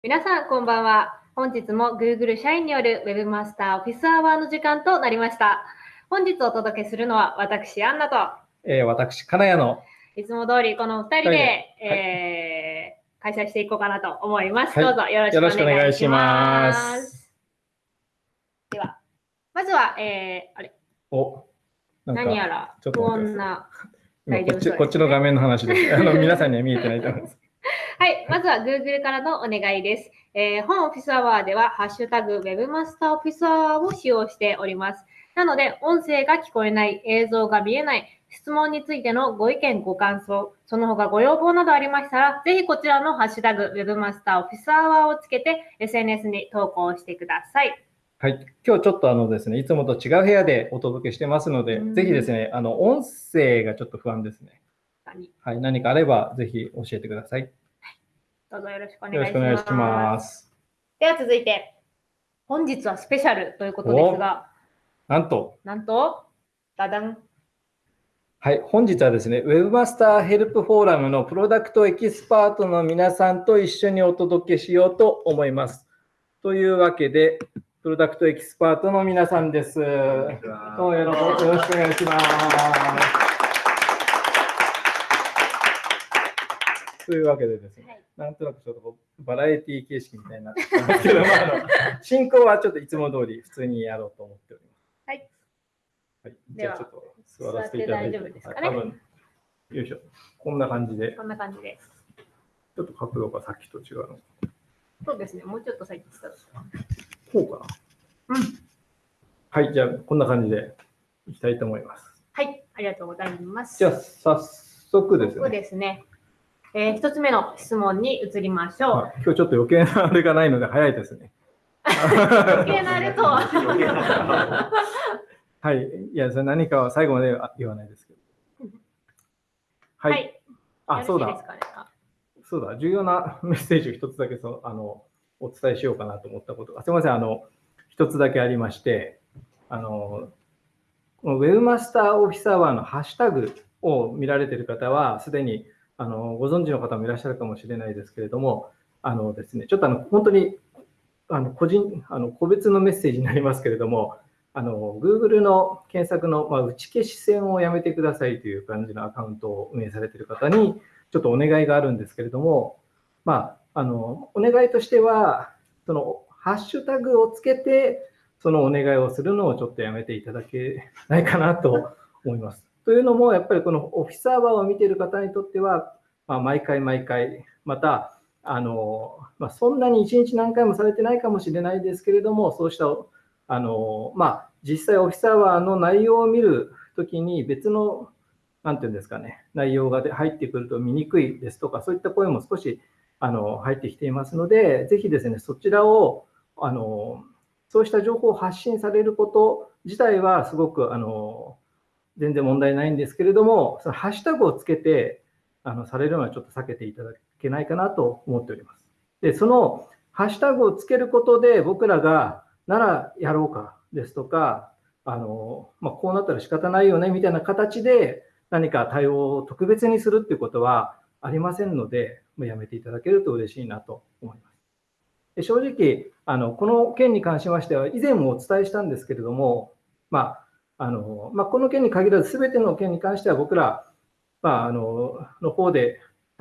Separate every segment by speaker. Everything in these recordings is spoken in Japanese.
Speaker 1: 皆さん、こんばんは。本日も Google 社員による Webmaster Office Hour の時間となりました。本日お届けするのは私、アンナと、
Speaker 2: えー、私、金谷の、
Speaker 1: いつも通りこの2人で、
Speaker 2: はい
Speaker 1: えー開催していこうかなと思います。
Speaker 2: はい
Speaker 1: どうぞよろしくお願いし
Speaker 2: よろしくお願いし
Speaker 1: ま。
Speaker 2: ます
Speaker 1: では、まずは、えーあれ、
Speaker 2: お、
Speaker 1: 何やら不
Speaker 2: ちょっと待って
Speaker 1: 穏な。
Speaker 2: こっちこっちの画面の話です。あの皆さんには見えてないと思います。
Speaker 1: はい、まずは Google からのお願いです。えー本オフィスアワーでは、ハッシュタグ Webmaster オフィスアワーを使用しております。なので、音声が聞こえない、映像が見えない、質問についてのご意見、ご感想、その他ご要望などありましたら、ぜひこちらのハッシュタグ Webmaster オフィスアワーをつけて SNS に投稿してください。
Speaker 2: はい、今日ちょっとあのですね、いつもと違う部屋でお届けしてますので
Speaker 1: うん、
Speaker 2: ぜひですね、あの音声がちょっと不安ですね。はい、何かあればぜひ教えてください。よ
Speaker 1: どうぞよろしくお願い
Speaker 2: ろし
Speaker 1: します。
Speaker 2: くお願いします。
Speaker 1: では続いて、本日はスペシャルということですが、
Speaker 2: なんと、
Speaker 1: なんと、ダダン。
Speaker 2: はい、本日はですね、Webmaster ヘルプフォーラムのプロダクトエキスパートの皆さんと一緒にお届けしようと思います。というわけで、プロダクトエキスパートの皆さんです。どうもよろよろしくお願いします。というわけでですね、
Speaker 1: はい
Speaker 2: なんとなくちょっとこうバラエティ形式みたいになってきますけど、まあ、あの進行はちょっといつも通り普通にやろうと思っております。
Speaker 1: はい。
Speaker 2: はい、じゃあちょっと座らせていただいて。
Speaker 1: て大丈夫ですかね
Speaker 2: はい多分よいしょ。こんな感じで、
Speaker 1: こんな感じで。
Speaker 2: ちょっと角度がさっきと違うの。
Speaker 1: そうですね、もうちょっと先にしたら。
Speaker 2: こうかな。
Speaker 1: うん。
Speaker 2: はい、じゃあこんな感じでいきたいと思います。
Speaker 1: はい、ありがとうございます。
Speaker 2: じゃあ早速です
Speaker 1: そう
Speaker 2: ね。
Speaker 1: ですね。えー一つ目の質問に移りましょう。
Speaker 2: はい今日ちょっと余計なあれがないので早いですね。
Speaker 1: 余計なあれとは？
Speaker 2: はい。いや、それ何かは最後までは言わないですけど。は。
Speaker 1: はいい。
Speaker 2: あ、そうだそうだ。重要な メッセージを一つだけそうあのお伝えしようかなと思ったことが。すみません。あの、一つだけありまして、あの、この Webmaster オフィスアワーのハッシュタグを見られている方は、すでにあのご存知の方もいらっしゃるかもしれないですけれども、あのですね、ちょっとあの本当にあの個人あの個別のメッセージになりますけれども、あの Google の検索の、まあ、打ち消し線をやめてくださいという感じのアカウントを運営されている方に、ちょっとお願いがあるんですけれども、まあ、あのお願いとしては、そのハッシュタグをつけて、そのお願いをするのをちょっとやめていただけないかなと思います。というのも、やっぱりこのオフィスアワーを見ている方にとっては、まあ、毎回毎回、また、あのまあ、そんなに一日何回もされてないかもしれないですけれども、そうしたあの、まあ、実際オフィスアワーの内容を見るときに別の、なんていうんですかね、内容が入ってくると見にくいですとか、そういった声も少しあの入ってきていますので、ぜひですね、そちらを、あのそうした情報を発信されること自体はすごくあの全然問題ないんですけれども、そのハッシュタグをつけてあのされるのはちょっと避けていただけないかなと思っております。で、そのハッシュタグをつけることで、僕らがならやろうかですとか、あのまあ、こうなったら仕方ないよねみたいな形で何か対応を特別にするっていうことはありませんので、もうやめていただけると嬉しいなと思います。で正直あの、この件に関しましては、以前もお伝えしたんですけれども、まああのまあ、この件に限らず、すべての件に関しては僕ら、まあ、あのの方で、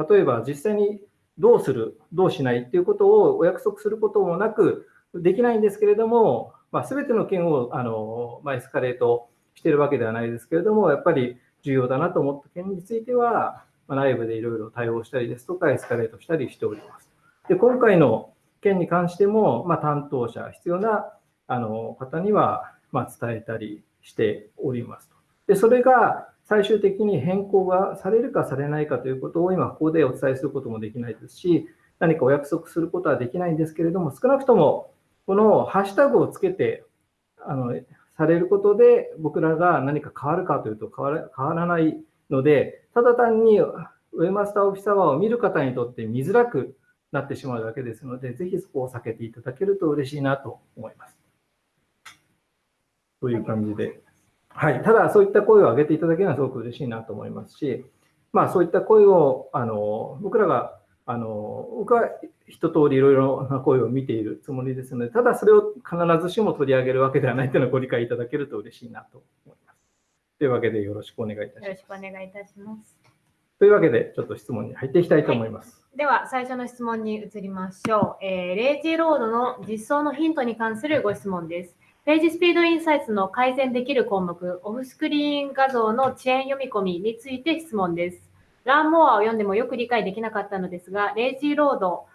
Speaker 2: 例えば実際にどうする、どうしないっていうことをお約束することもなく、できないんですけれども、まあ、全ての件をあの、まあ、エスカレートしているわけではないですけれども、やっぱり重要だなと思った件については、まあ、内部でいろいろ対応したりですとか、エスカレートしたりしております。で今回の件に関しても、まあ、担当者、必要なあの方には、まあ、伝えたりしておりますと。でそれが最終的に変更がされるかされないかということを今ここでお伝えすることもできないですし、何かお約束することはできないんですけれども、少なくともこのハッシュタグをつけてあのされることで、僕らが何か変わるかというと変わら変わらないので、ただ単にウェマスターオフィスアワーを見る方にとって見づらくなってしまうだけですので、ぜひそこを避けていただけると嬉しいなと思います。という感じで。はい、ただ、そういった声を上げていただけるのはすごく嬉しいなと思いますし、まあ、そういった声をあの僕らがあの僕は一通りいろいろな声を見ているつもりですので、ただそれを必ずしも取り上げるわけではないというのをご理解いただけると嬉しいなと思います。というわけでよろしくお願いいたします。
Speaker 1: よろしくお願いいたします。
Speaker 2: というわけで、ちょっと質問に入っていきたいと思います。
Speaker 1: はい、では、最初の質問に移りましょう。えー、レイジーロードの実装のヒントに関するご質問です。ページスピードインサイツの改善できる項目、オフスクリーン画像の遅延読み込みについて質問です。ランモアを読んでもよく理解できなかったのですが、レイジーロード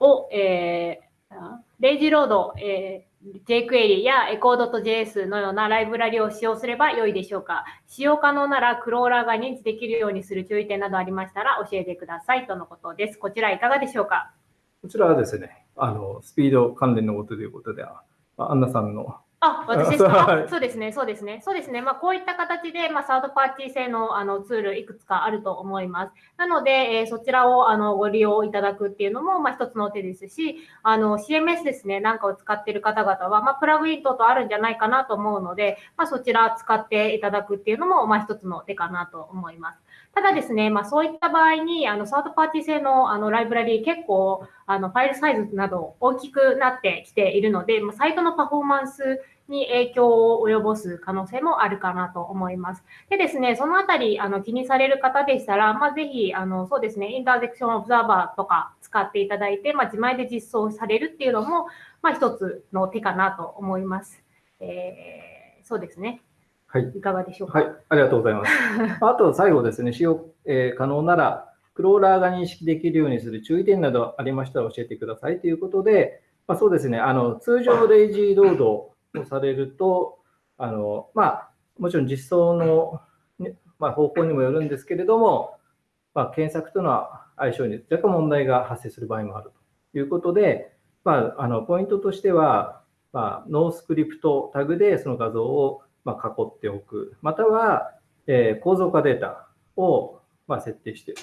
Speaker 1: を、えー、レイジーロード、えー、jQuery や echo.js のようなライブラリを使用すれば良いでしょうか使用可能ならクローラーが認知できるようにする注意点などありましたら教えてくださいとのことです。こちらいかがでしょうか？
Speaker 2: こちらはですね、あのスピード関連のことということでは、アンナさんの
Speaker 1: あ、私ですか？そうですね、そうですね、そうですね。まあ、こういった形で、まあ、サードパーティー製のあのツールいくつかあると思います。なので、えー、そちらをあのご利用いただくっていうのも、まあ、一つの手ですし、あの CMS ですね、なんかを使っている方々は、まあ、プラグイン等々あるんじゃないかなと思うので、まあ、そちら使っていただくっていうのも、まあ、一つの手かなと思います。ただですね、まあ、そういった場合に、あのサードパーティー製のあのライブラリー結構あのファイルサイズなど大きくなってきているので、まあ、サイトのパフォーマンスに影響を及ぼす可能性もあるかなと思います。でですね、そのあたりあの気にされる方でしたら、まあ、ぜひ、あのそうですね、インターセクションオブザーバーとか使っていただいて、まあ、自前で実装されるっていうのも、まあ、一つの手かなと思います。えー、そうですね。
Speaker 2: はい。
Speaker 1: いかがでしょうか？
Speaker 2: はい。ありがとうございます。あと、最後ですね、使用、えー、可能なら、クローラーが認識できるようにする注意点などありましたら教えてくださいということで、まあ、そうですね、あの通常レイジーロードをされると、あのまあ、もちろん実装の、まあ、方向にもよるんですけれども、まあ、検索との相性に若干問題が発生する場合もあるということで、まあ、あのポイントとしては、まあ、ノースクリプトタグでその画像をまあ囲っておく、または、えー、構造化データをまあ設定して、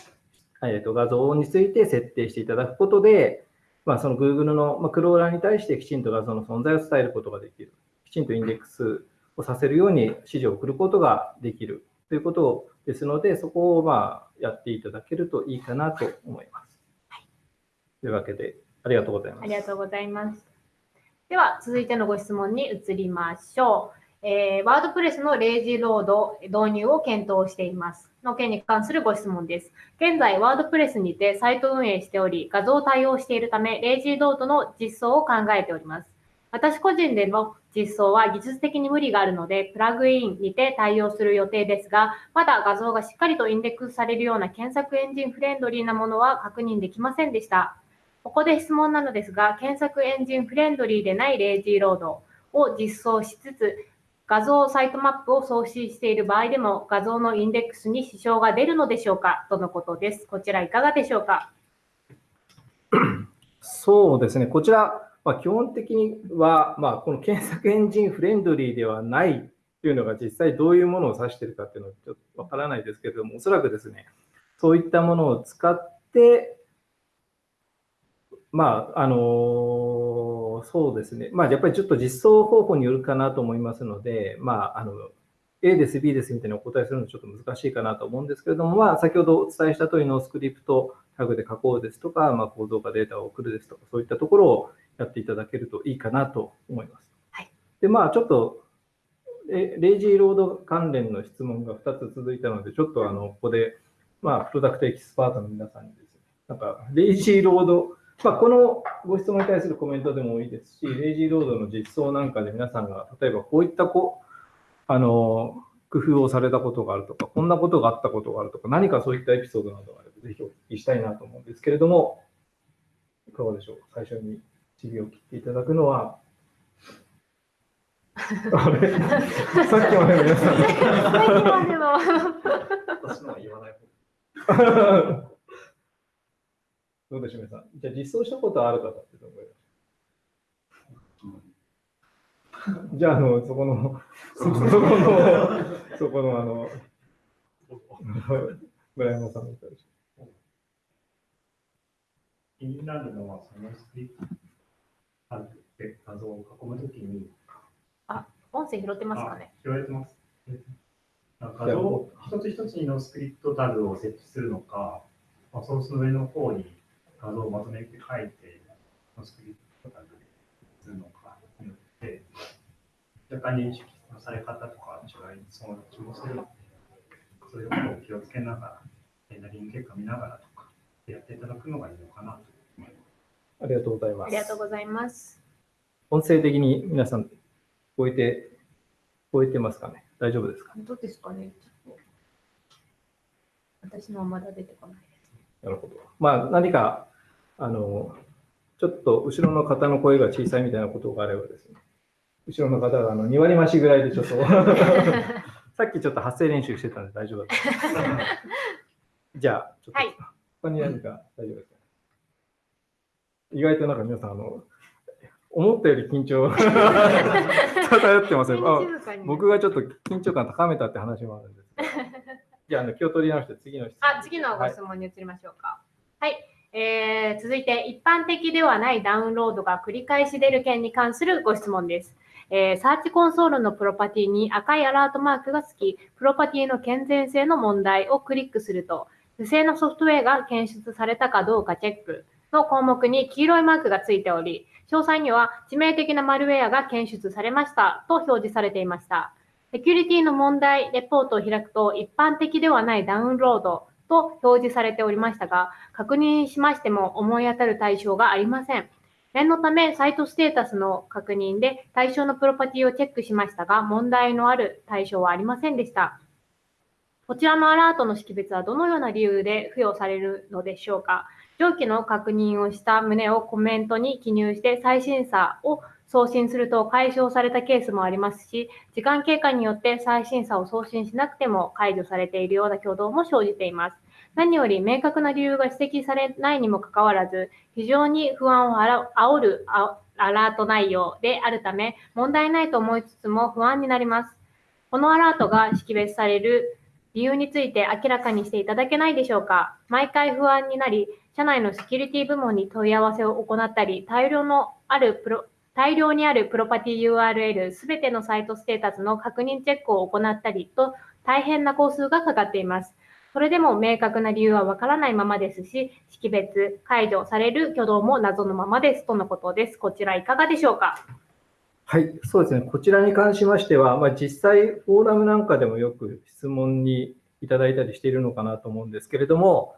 Speaker 2: えー、と画像について設定していただくことで、まあ、その Google の、まあ、クローラーに対してきちんと画像の存在を伝えることができる。きちんとインデックスをさせるように指示を送ることができるということですので、そこをまあやっていただけるといいかなと思います。はい、というわけで、ありがとうございます。
Speaker 1: ありがとうございます。では、続いてのご質問に移りましょう。えー、ワードプレスのレイジーロード導入を検討しています。の件に関するご質問です。現在、ワードプレスにてサイト運営しており、画像対応しているため、レイジーロードの実装を考えております。私個人での実装は技術的に無理があるので、プラグインにて対応する予定ですが、まだ画像がしっかりとインデックスされるような検索エンジンフレンドリーなものは確認できませんでした。ここで質問なのですが、検索エンジンフレンドリーでないレイジーロードを実装しつつ、画像サイトマップを送信している場合でも画像のインデックスに支障が出るのでしょうか？とのことです。こちらいかがでしょうか？
Speaker 2: そうですね、こちら、まあ、基本的には、まあ、この検索エンジンフレンドリーではないというのが実際どういうものを指しているかっていうのはちょっとわからないですけれども、おそらくですね、そういったものを使って、まあ、あのそうですね、まあ、やっぱりちょっと実装方法によるかなと思いますので、まあ、あの A です、B ですみたいなお答えするのはちょっと難しいかなと思うんですけれども、まあ、先ほどお伝えした通りのスクリプトタグで書こうですとか、まあ、構造化データを送るですとか、そういったところをやっていただけるといいかなと思います。はい、で、まあ、ちょっと、レイジーロード関連の質問が2つ続いたので、ちょっとあのここで、まあ、プロダクトエキスパートの皆さんにですね、なんか、レイジーロードまあ、このご質問に対するコメントでもいいですし、レイジーロードの実装なんかで皆さんが、例えばこういったこあの工夫をされたことがあるとか、こんなことがあったことがあるとか、何かそういったエピソードなどがあれば、ぜひお聞きしたいなと思うんですけれども、いかがでしょう？最初に尻を切っていただくのは、あれ？さっきまでの皆さん。さっきまでの。私のは言わない方どうでしょう、皆さん。じゃあ実装したことある方ってどのぐらいじゃあ、あの、そこの、そこの、そこの、あの、村山さんみたいでしょ
Speaker 3: 気になるのは、そのスクリプトで画像を囲むときに、
Speaker 1: あ、音声拾ってますかね？
Speaker 3: 拾えてます。画像一つ一つにのスクリプトタグを設置するのか、まあ、ソースの上の方に画像をまとめて書いて、スクリプトとかでするのかによって、若干認識のされ方とか違いそうな気もするので、そういうことを気をつけながら、レンダリング結果見ながらとか、やっていただくのがいいのかなと思います。
Speaker 2: ありがとうございます。
Speaker 1: ありがとうございます。
Speaker 2: 音声的に皆さん、聞こえて、聞こえてますかね？大丈夫ですか？
Speaker 1: どうですかね？私のはまだ出てこないです。
Speaker 2: なるほど。まあ、何か、あの、ちょっと後ろの方の声が小さいみたいなことがあればですね、後ろの方があの2割増しぐらいでちょっと、さっきちょっと発声練習してたんで大丈夫だと思います。じゃあ、ちょっと、
Speaker 1: はい
Speaker 2: 他に何か大丈夫ですか意外となんか皆さん、あの、思ったより緊張 漂ってますよ。あ
Speaker 1: 静かに
Speaker 2: 僕がちょっと緊張感高めたって話もあるんですけど。じゃあ、あの気を取り直して次の質問。
Speaker 1: あ、次のご質問に移りましょうか。はい。えー続いて、一般的ではないダウンロードが繰り返し出る件に関するご質問です。えーサーチコンソールのプロパティに赤いアラートマークがつき、プロパティの健全性の問題をクリックすると、不正なソフトウェアが検出されたかどうかチェックの項目に黄色いマークがついており、詳細には致命的なマルウェアが検出されましたと表示されていました。セキュリティの問題レポートを開くと、一般的ではないダウンロードと表示されておりましたが、確認しましても思い当たる対象がありません。念のため、サイトステータスの確認で対象のプロパティをチェックしましたが、問題のある対象はありませんでした。こちらのアラートの識別はどのような理由で付与されるのでしょうか上記の確認をした旨をコメントに記入して再審査を送信すると解消されたケースもありますし、時間経過によって再審査を送信しなくても解除されているような挙動も生じています。何より明確な理由が指摘されないにもかかわらず、非常に不安をあら煽るアラート内容であるため、問題ないと思いつつも不安になります。このアラートが識別される理由について明らかにしていただけないでしょうか毎回不安になり、社内のセキュリティ部門に問い合わせを行ったり、大量のあるプロ大量にあるプロパティ URL すべてのサイトステータスの確認チェックを行ったりと大変な工数がかかっています。それでも明確な理由はわからないままですし、識別、解除される挙動も謎のままですとのことです。こちらいかがでしょうか？
Speaker 2: はい、そうですね。こちらに関しましては、まあ、実際、フォーラムなんかでもよく質問にいただいたりしているのかなと思うんですけれども、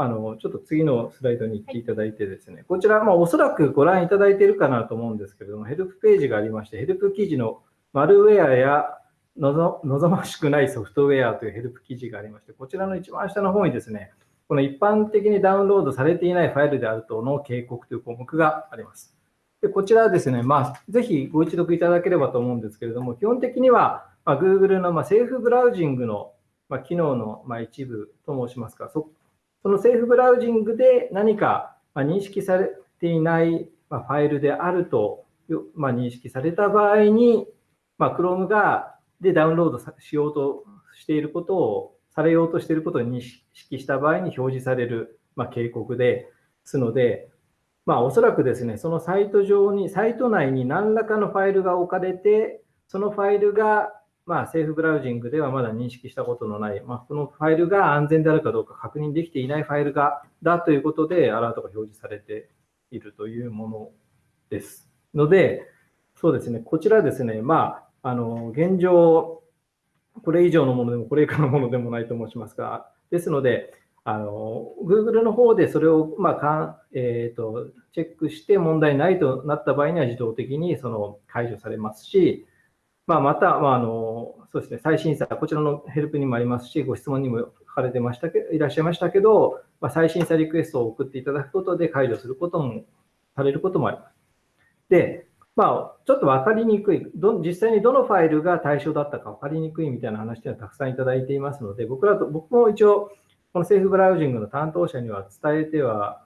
Speaker 2: あの、ちょっと次のスライドに行っていただいてですね、こちら、まあ、おそらくご覧いただいているかなと思うんですけれども、ヘルプページがありまして、ヘルプ記事のマルウェアや望ましくないソフトウェアというヘルプ記事がありまして、こちらの一番下の方にですね、この一般的にダウンロードされていないファイルであるとの警告という項目があります。でこちらはですね、まあ、ぜひご一読いただければと思うんですけれども、基本的には、まあ、Google のまあセーフブラウジングのまあ機能のまあ一部と申しますか、そそのセーフブラウジングで何か認識されていないファイルであると認識された場合に、Chrome がでダウンロードしようとしていることを、されようとしていることを認識した場合に表示される警告ですので、まあ、おそらくですね、そのサイト上に、サイト内に何らかのファイルが置かれて、そのファイルが、まあ、セーフブラウジングではまだ認識したことのない、まあ、このファイルが安全であるかどうか確認できていないファイルが、だということで、アラートが表示されているというものです。ので、そうですね、こちらですね、まあ、あの、現状、これ以上のものでも、これ以下のものでもないと申しますが、ですので、あの Google の方でそれを、まあかんえー、とチェックして問題ないとなった場合には自動的にその解除されますし、まあ、また、まああのそうですね、再審査、こちらのヘルプにもありますし、ご質問にも書かれてましたけいらっしゃいましたけど、まあ、再審査リクエストを送っていただくことで解除することもされることもあります。で、まあ、ちょっと分かりにくいど、実際にどのファイルが対象だったか分かりにくいみたいな話というのはたくさんいただいていますので、僕らと僕も一応、このセーフブラウジングの担当者には伝えては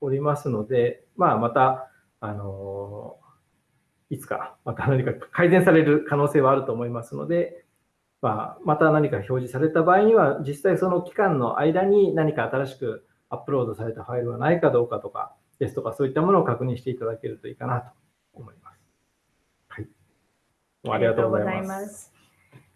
Speaker 2: おりますので、まあ、また、あのいつかまた何か改善される可能性はあると思いますので、まあ、また何か表示された場合には、実際その期間の間に何か新しくアップロードされたファイルはないかどうかとかですとか、そういったものを確認していただけるといいかなと思います。はい。ありがとうございます。
Speaker 1: す。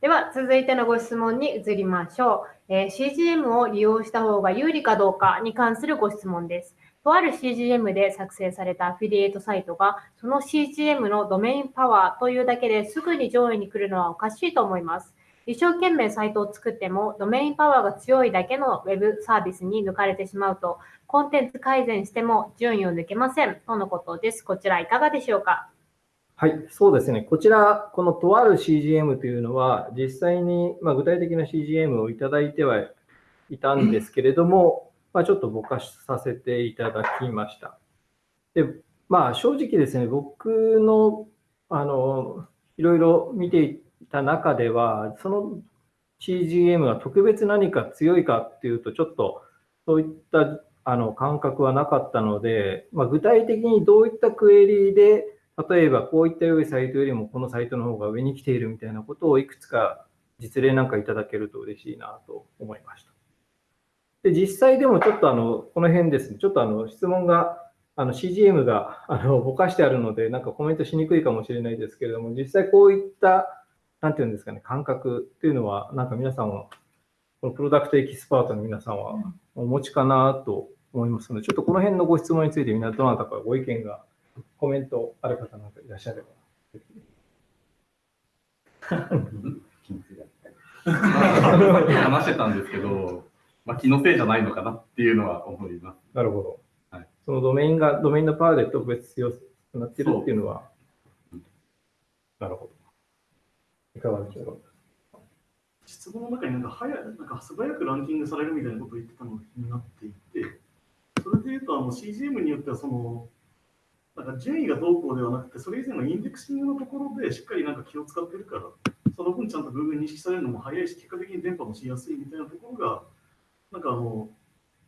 Speaker 1: では、続いてのご質問に移りましょう。えー CGM を利用した方が有利かどうかに関するご質問です。とある CGM で作成されたアフィリエイトサイトが、その CGM のドメインパワーというだけですぐに上位に来るのはおかしいと思います。一生懸命サイトを作っても、ドメインパワーが強いだけの Web サービスに抜かれてしまうと、コンテンツ改善しても順位を抜けません。とのことです。こちらいかがでしょうか？
Speaker 2: はい、そうですね。こちら、このとある CGM というのは、実際に、まあ、具体的な CGM をいただいてはいたんですけれども、まあ、ちょっとぼかしさせていただきました。で、まあ、正直ですね、僕の、あの、いろいろ見ていた中では、その CGM が特別何か強いかっていうと、ちょっとそういったあの感覚はなかったので、まあ、具体的にどういったクエリーで例えばこういった良いサイトよりもこのサイトの方が上に来ているみたいなことをいくつか実例なんかいただけると嬉しいなと思いました。で、実際でもちょっとあの、この辺ですね、ちょっとあの質問が、あの CGM があのぼかしてあるので、なんかコメントしにくいかもしれないですけれども、実際こういった、なんていうんですかね、感覚っていうのは、なんか皆さんは、このプロダクトエキスパートの皆さんはお持ちかなと思いますので、ちょっとこの辺のご質問について、みんなどなたかご意見がコメントある方なんかいらっしゃれば。
Speaker 4: 話してたんですけど、まあ、気のせいじゃないのかなっていうのは思います。
Speaker 2: なるほど。はい、そのドメインが、ドメインのパワーで特別強くなってるっていうのは、なるほど。いかがでしょうか？
Speaker 5: 質問の中になんか早なんか素早くランキングされるみたいなことを言ってたのが気になっていて、それでいうとあの CGM によってはそのなんか順位がどうこうではなくて、それ以前のインデックシングのところでしっかりなんか気を使ってるから、その分ちゃんと Google 認識されるのも早いし、結果的に電波もしやすいみたいなところが、なんかあの、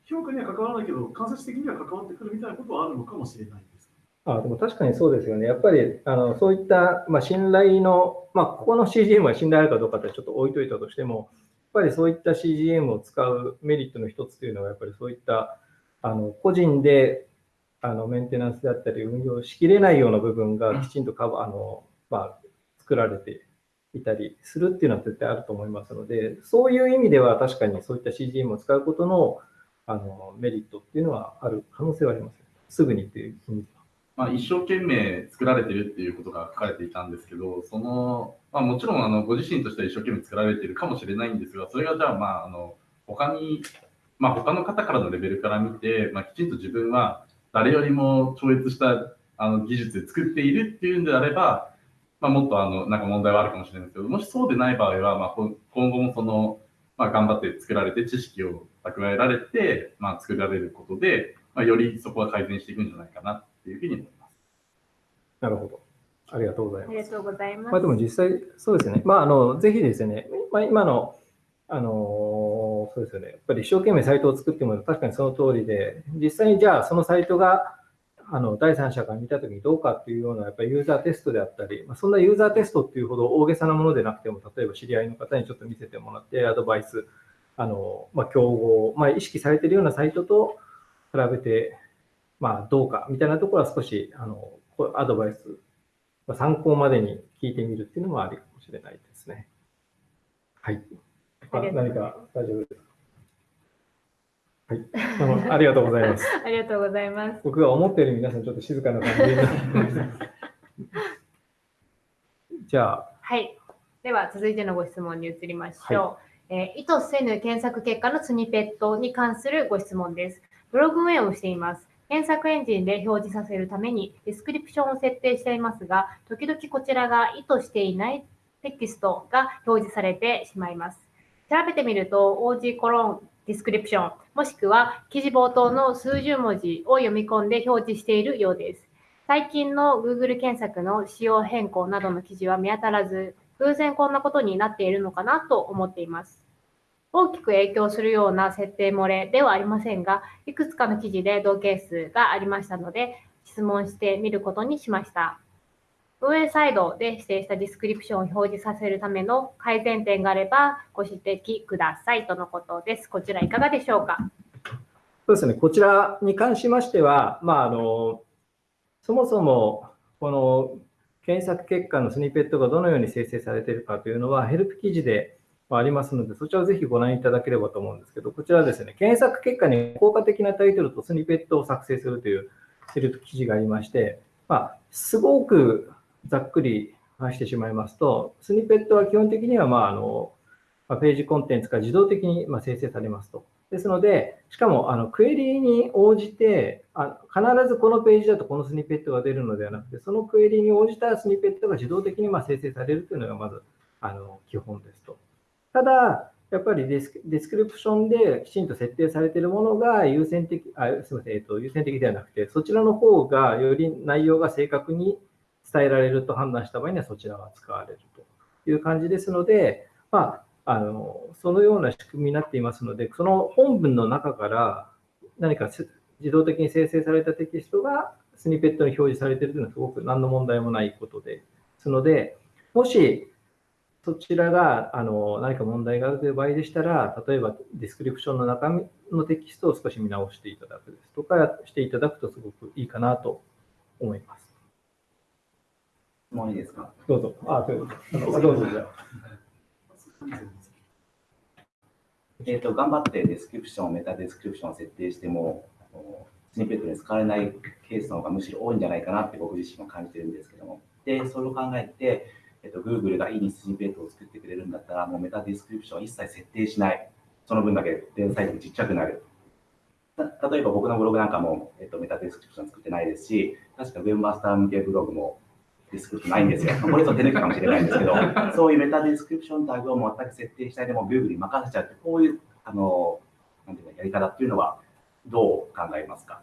Speaker 5: 評価には関わらないけど、間接的には関わってくるみたいなことはあるのかもしれないです。
Speaker 2: あでも確かにそうですよね。やっぱりあのそういった、まあ、信頼の、まあ、ここの CGM は信頼あるかどうかってちょっと置いといたとしても、やっぱりそういった CGM を使うメリットの一つというのは、やっぱりそういったあの個人であのメンテナンスであったり運用しきれないような部分がきちんとカバあの、まあ、作られていたりするっていうのは絶対あると思いますので、そういう意味では確かにそういった CGM を使うことのあのメリットっていうのはある可能性はあります。すぐにっていう意味では。
Speaker 4: まあ、一生懸命作られてるっていうことが書かれていたんですけど、そのまあ、もちろんあのご自身としては一生懸命作られてるかもしれないんですが、それがじゃあ、まあ、あの他に、まあ、他の方からのレベルから見て、まあ、きちんと自分は誰よりも超越したあの技術で作っているっていうんであれば、まあ、もっとあのなんか問題はあるかもしれないですけど、もしそうでない場合は、まあ、今後もその、まあ、頑張って作られて、知識を蓄えられて、まあ、作られることで、まあ、よりそこは改善していくんじゃないかなっていうふうに思います。
Speaker 2: なるほど。ありがとうございます。
Speaker 1: ありがとうございます。
Speaker 2: まあ、でも実際、そうですね。まあ、あの、ぜひですね、まあ、今の、あの、そうですよね。やっぱり一生懸命サイトを作っても確かにその通りで、実際にじゃあそのサイトが、あの第三者が見たときにどうかっていうようなやっぱりユーザーテストであったり、まあ、そんなユーザーテストっていうほど大げさなものでなくても、例えば知り合いの方にちょっと見せてもらって、アドバイス、あのまあ、競合、まあ、意識されているようなサイトと比べて、まあ、どうかみたいなところは少しあのアドバイス、まあ、参考までに聞いてみるっていうのもありかもしれないですね。はい。あ何か大丈夫ですか？はい、ありがとうございます。
Speaker 1: ありがとうございます。
Speaker 2: 僕が思ったより皆さんちょっと静かな感じになってじゃあ。
Speaker 1: はい。では続いてのご質問に移りましょう。はい、えー、意図せぬ検索結果のスニペットに関するご質問です。ブログ運営をしています。検索エンジンで表示させるためにディスクリプションを設定していますが、時々こちらが意図していないテキストが表示されてしまいます。調べてみると、OG コロンディスクリプション、もしくは記事冒頭の数十文字を読み込んで表示しているようです。最近の Google 検索の仕様変更などの記事は見当たらず、偶然こんなことになっているのかなと思っています。大きく影響するような設定漏れではありませんが、いくつかの記事で同係数がありましたので、質問してみることにしました。運営サイドで指定したディスクリプションを表示させるための改善点があればご指摘くださいとのことです。こちらいかがでしょうか？
Speaker 2: そうですね、こちらに関しましては、まあ、あのそもそもこの検索結果のスニペットがどのように生成されているかというのは、ヘルプ記事でありますので、そちらをぜひご覧いただければと思うんですけど、こちらですね、検索結果に効果的なタイトルとスニペットを作成するというヘルプ記事がありまして、まあ、すごくざっくり話してしまいますと、スニペットは基本的には、まあ、あの、まページコンテンツが自動的にま生成されますと。ですので、しかもあのクエリーに応じてあ、必ずこのページだとこのスニペットが出るのではなくて、そのクエリーに応じたスニペットが自動的にまあ生成されるというのがまずあの基本ですと。ただ、やっぱりディスクリプション、デスクリプションできちんと設定されているものが優先的、あすみません、えっと、優先的ではなくて、そちらの方がより内容が正確に伝えられると判断した場合にはそちらが使われるという感じですので、まあ、あのそのような仕組みになっていますので、その本文の中から何か自動的に生成されたテキストがスニペットに表示されているというのはすごく何の問題もないことですので、もしそちらがあの何か問題があるという場合でしたら、例えばディスクリプションの中身のテキストを少し見直していただくですとかしていただくとすごくいいかなと思います。
Speaker 6: 質問いいですか？
Speaker 2: どうぞ。あ、どうぞ。どうぞじゃあ。
Speaker 6: えっ、と、頑張ってデスクリプション、メタデスクリプションを設定しても、スニペットに使われないケースの方がむしろ多いんじゃないかなって僕自身も感じてるんですけども。で、それを考えて、えっ、と、Google がいいにスニペットを作ってくれるんだったら、もうメタデスクリプションを一切設定しない。その分だけデータサイズがちっちゃくなる。た例えば僕のブログなんかも、えっと、メタデスクリプション作ってないですし、確か Webmaster 向けブログもディスクリプションないんですよ。これは手抜きかもしれないんですけど、そういうメタディスクリプションタグを全く設定しないでも Google に任せちゃうって、こういうあのなんていうのやり方っていうのはどう考えますか？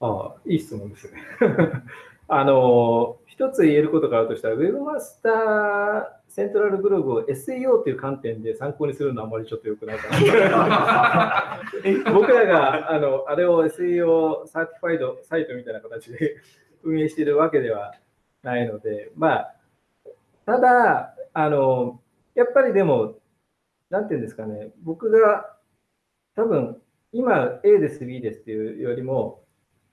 Speaker 2: ああ、いい質問ですね。あの、一つ言えることがあるとしたら、Webmaster セントラルブログを SEO という観点で参考にするのはあまりちょっと良くないかな。僕らがあのあれを SEO サーティファイドサイトみたいな形で運営しているわけではないので、まあ、ただ、あの、やっぱりでも、なんていうんですかね、僕が多分、今 A です、B ですっていうよりも、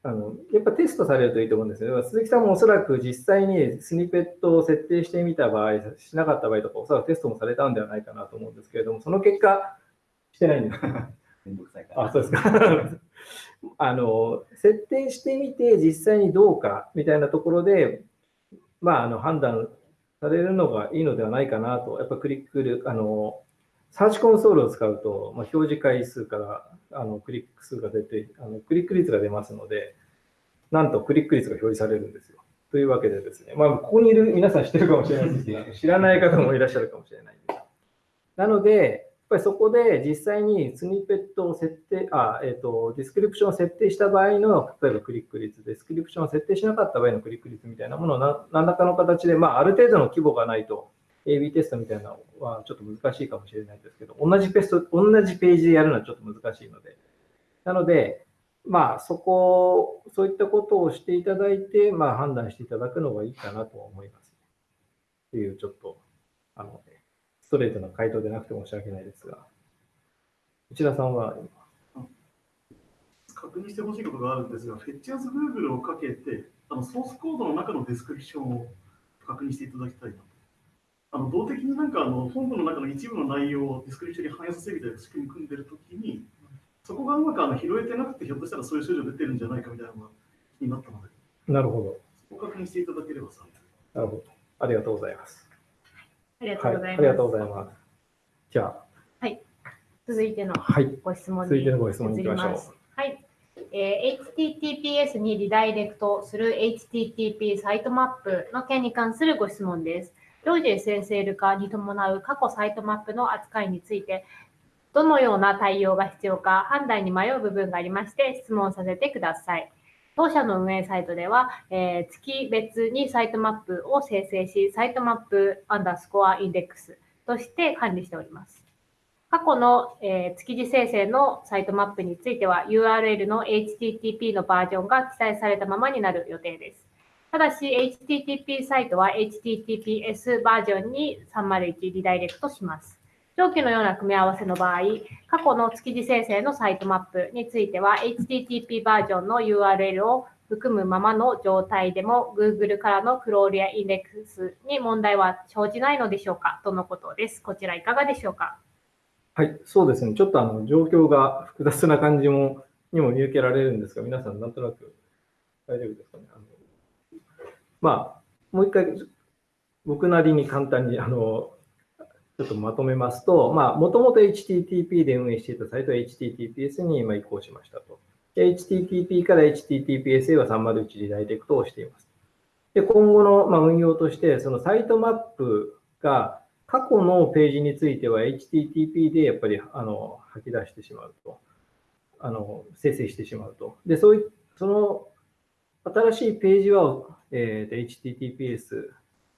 Speaker 2: あのやっぱテストされるといいと思うんですよ。鈴木さんもおそらく実際にスニペットを設定してみた場合、しなかった場合とか、おそらくテストもされたんではないかなと思うんですけれども、その結果、してないんです。
Speaker 6: めんどくさいから。
Speaker 2: あ、そうですか。あの、設定してみて、実際にどうかみたいなところで、まあ、あの判断されるのがいいのではないかなと、やっぱクリックル、あの、 Search Console を使うと、まあ、表示回数からあのクリック数が出てあの、クリック率が出ますので、なんとクリック率が表示されるんですよ。というわけでですね、まあ、ここにいる皆さん知ってるかもしれないですし、知らない方もいらっしゃるかもしれないです。なので、やっぱりそこで実際にスニペットを設定、あ、えっ、と、ディスクリプションを設定した場合の、例えばクリック率、ディスクリプションを設定しなかった場合のクリック率みたいなものを何らかの形で、まあ、ある程度の規模がないと、AB テストみたいなのはちょっと難しいかもしれないですけど、同じペースト、同じページでやるのはちょっと難しいので。なので、まあ、そこ、そういったことをしていただいて、まあ、判断していただくのがいいかなと思います。っていう、ちょっと、あの、ストレートな回答でなくて申し訳ないですが。内田さんは、
Speaker 5: 確認してほしいことがあるんですが、 Fetch as Google をかけて、あのソースコードの中のディスクリプションを確認していただきたいなと。あの動的になんかあの本文の中の一部の内容をディスクリプションに反映させるみたいな仕組み組んでるときに、そこがうまくあの拾えてなくて、ひょっとしたらそういう症状出てるんじゃないかみたいなのが気になったので、
Speaker 2: なるほど。
Speaker 5: そこを確認していただければさ。
Speaker 2: なるほど。ありがとうございます。
Speaker 1: ありがと
Speaker 2: はい。
Speaker 1: うございます。
Speaker 2: ありがとうございます。じゃあ、
Speaker 1: 続いての
Speaker 2: はい。
Speaker 1: ご質問に
Speaker 2: 続いてのご質問に行きましょう
Speaker 1: はい。えー HTTPS にリダイレクトする HTTP サイトマップの件に関するご質問です。常時 SSL 化に伴う過去サイトマップの扱いについて、どのような対応が必要か判断に迷う部分がありまして、質問させてください。当社の運営サイトでは、えー月別にサイトマップを生成し、サイトマップアンダースコアインデックスとして管理しております。過去の、えー月次生成のサイトマップについては URL の HTTP のバージョンが記載されたままになる予定です。ただし HTTP サイトは HTTPS バージョンに301リダイレクトします。上記のような組み合わせの場合、過去の月次生成のサイトマップについては HTTP バージョンの URL を含むままの状態でも Google からのクロールやインデックスに問題は生じないのでしょうかとのことです。こちらいかがでしょうか？
Speaker 2: はい、そうですね。ちょっとあの状況が複雑な感じもにも見受けられるんですが、皆さんなんとなく大丈夫ですかね？あのまあ、もう一回、僕なりに簡単にあのちょっとまとめますと、まあ、もともと HTTP で運営していたサイトは HTTPS に今移行しましたと。で HTTP から HTTPS へは301リダイレクトをしています。で、今後のまあ運用として、そのサイトマップが過去のページについては HTTP でやっぱりあの吐き出してしまうと。あの生成してしまうと。で、そういその新しいページは、えー、HTTPS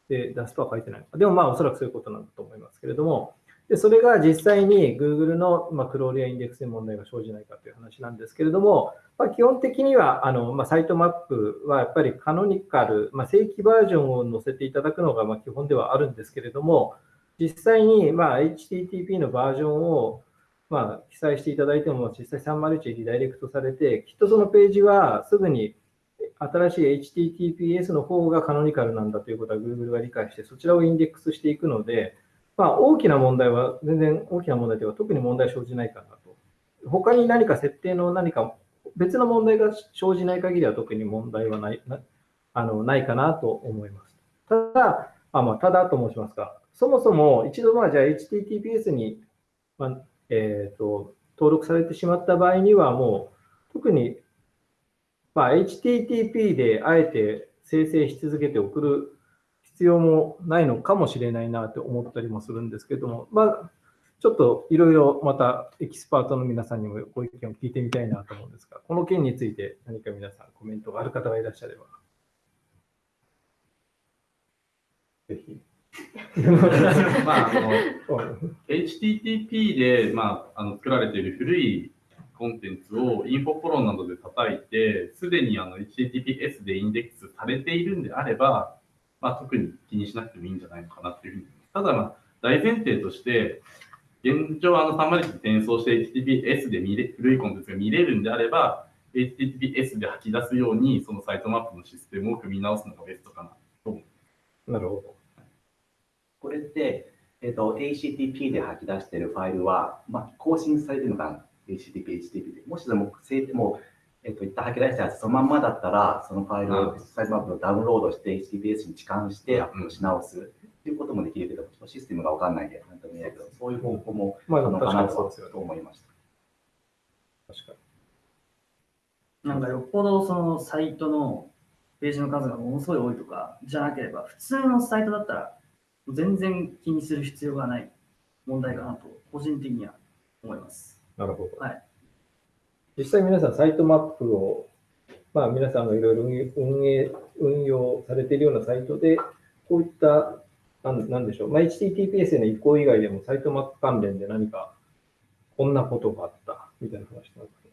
Speaker 2: で出すとは書いてない。でもまあおそらくそういうことなんだと思いますけれども、でそれが実際に Google の、まあ、クロールやインデックスに問題が生じないかという話なんですけれども、まあ、基本的にはあの、まあ、サイトマップはやっぱりカノニカル、まあ、正規バージョンを載せていただくのがまあ基本ではあるんですけれども、実際にまあ HTTP のバージョンをまあ記載していただいても、実際301リダイレクトされて、きっとそのページはすぐに新しい HTTPS の方がカノニカルなんだということは Google が理解して、そちらをインデックスしていくので、まあ、大きな問題は、全然大きな問題では特に問題生じないかなと。他に何か設定の何か別の問題が生じない限りは特に問題はないなあのないかなと思います。ただ、あまあ、ただと申しますか、そもそも一度、まあ、じゃあ HTTPS に、まあえーと、登録されてしまった場合には、もう特に、まあ、HTTP であえて生成し続けて送る必要もないのかもしれないなと思ったりもするんですけども、まあ、ちょっといろいろまたエキスパートの皆さんにもご意見を聞いてみたいなと思うんですが、この件について何か皆さんコメントがある方がいらっしゃれば。ぜひ。
Speaker 4: まあ、あの HTTP で、まあ、あの作られている古いコンテンツをインフォフォローなどで叩いて、すでにあの HTTPS でインデックスされているんであれば、まあ、特に気にしなくてもいいんじゃないのかなっていうふうにただ、まあ、大前提として、現状、あの301に転送して HTTPS で見れ古いコンテンツが見れるんであれば、HTTPS で吐き出すように、そのサイトマップのシステムを組み直すのがベストかなと思
Speaker 2: う。なるほど。
Speaker 6: これって、えっと、HTTP で吐き出しているファイルは、まあ、更新されてるのかな ?HTTP、HTTP で。もしでも、もえっと、一旦吐き出したやつそのまんまだったら、そのファイルをサイトマップをダウンロードして HTTPS に置換してアップし直すっていうこともできるけど、システムがわかんないんで、なんとも言えないけど、そういう方法も
Speaker 2: あ
Speaker 6: るのかな
Speaker 2: と
Speaker 6: 思いました。
Speaker 2: 確か
Speaker 7: に。なんかよっぽどそのサイトのページの数がものすごい多いとかじゃなければ、普通のサイトだったら全然気にする必要がない問題かなと、個人的には思います。
Speaker 2: なるほど。
Speaker 7: はい。
Speaker 2: 実際皆さんサイトマップを、まあ皆さんがいろいろ運営、運用されているようなサイトで、こういった、なんなんでしょう、まあ、HTTPS への移行以外でもサイトマップ関連で何かこんなことがあったみたいな話なんです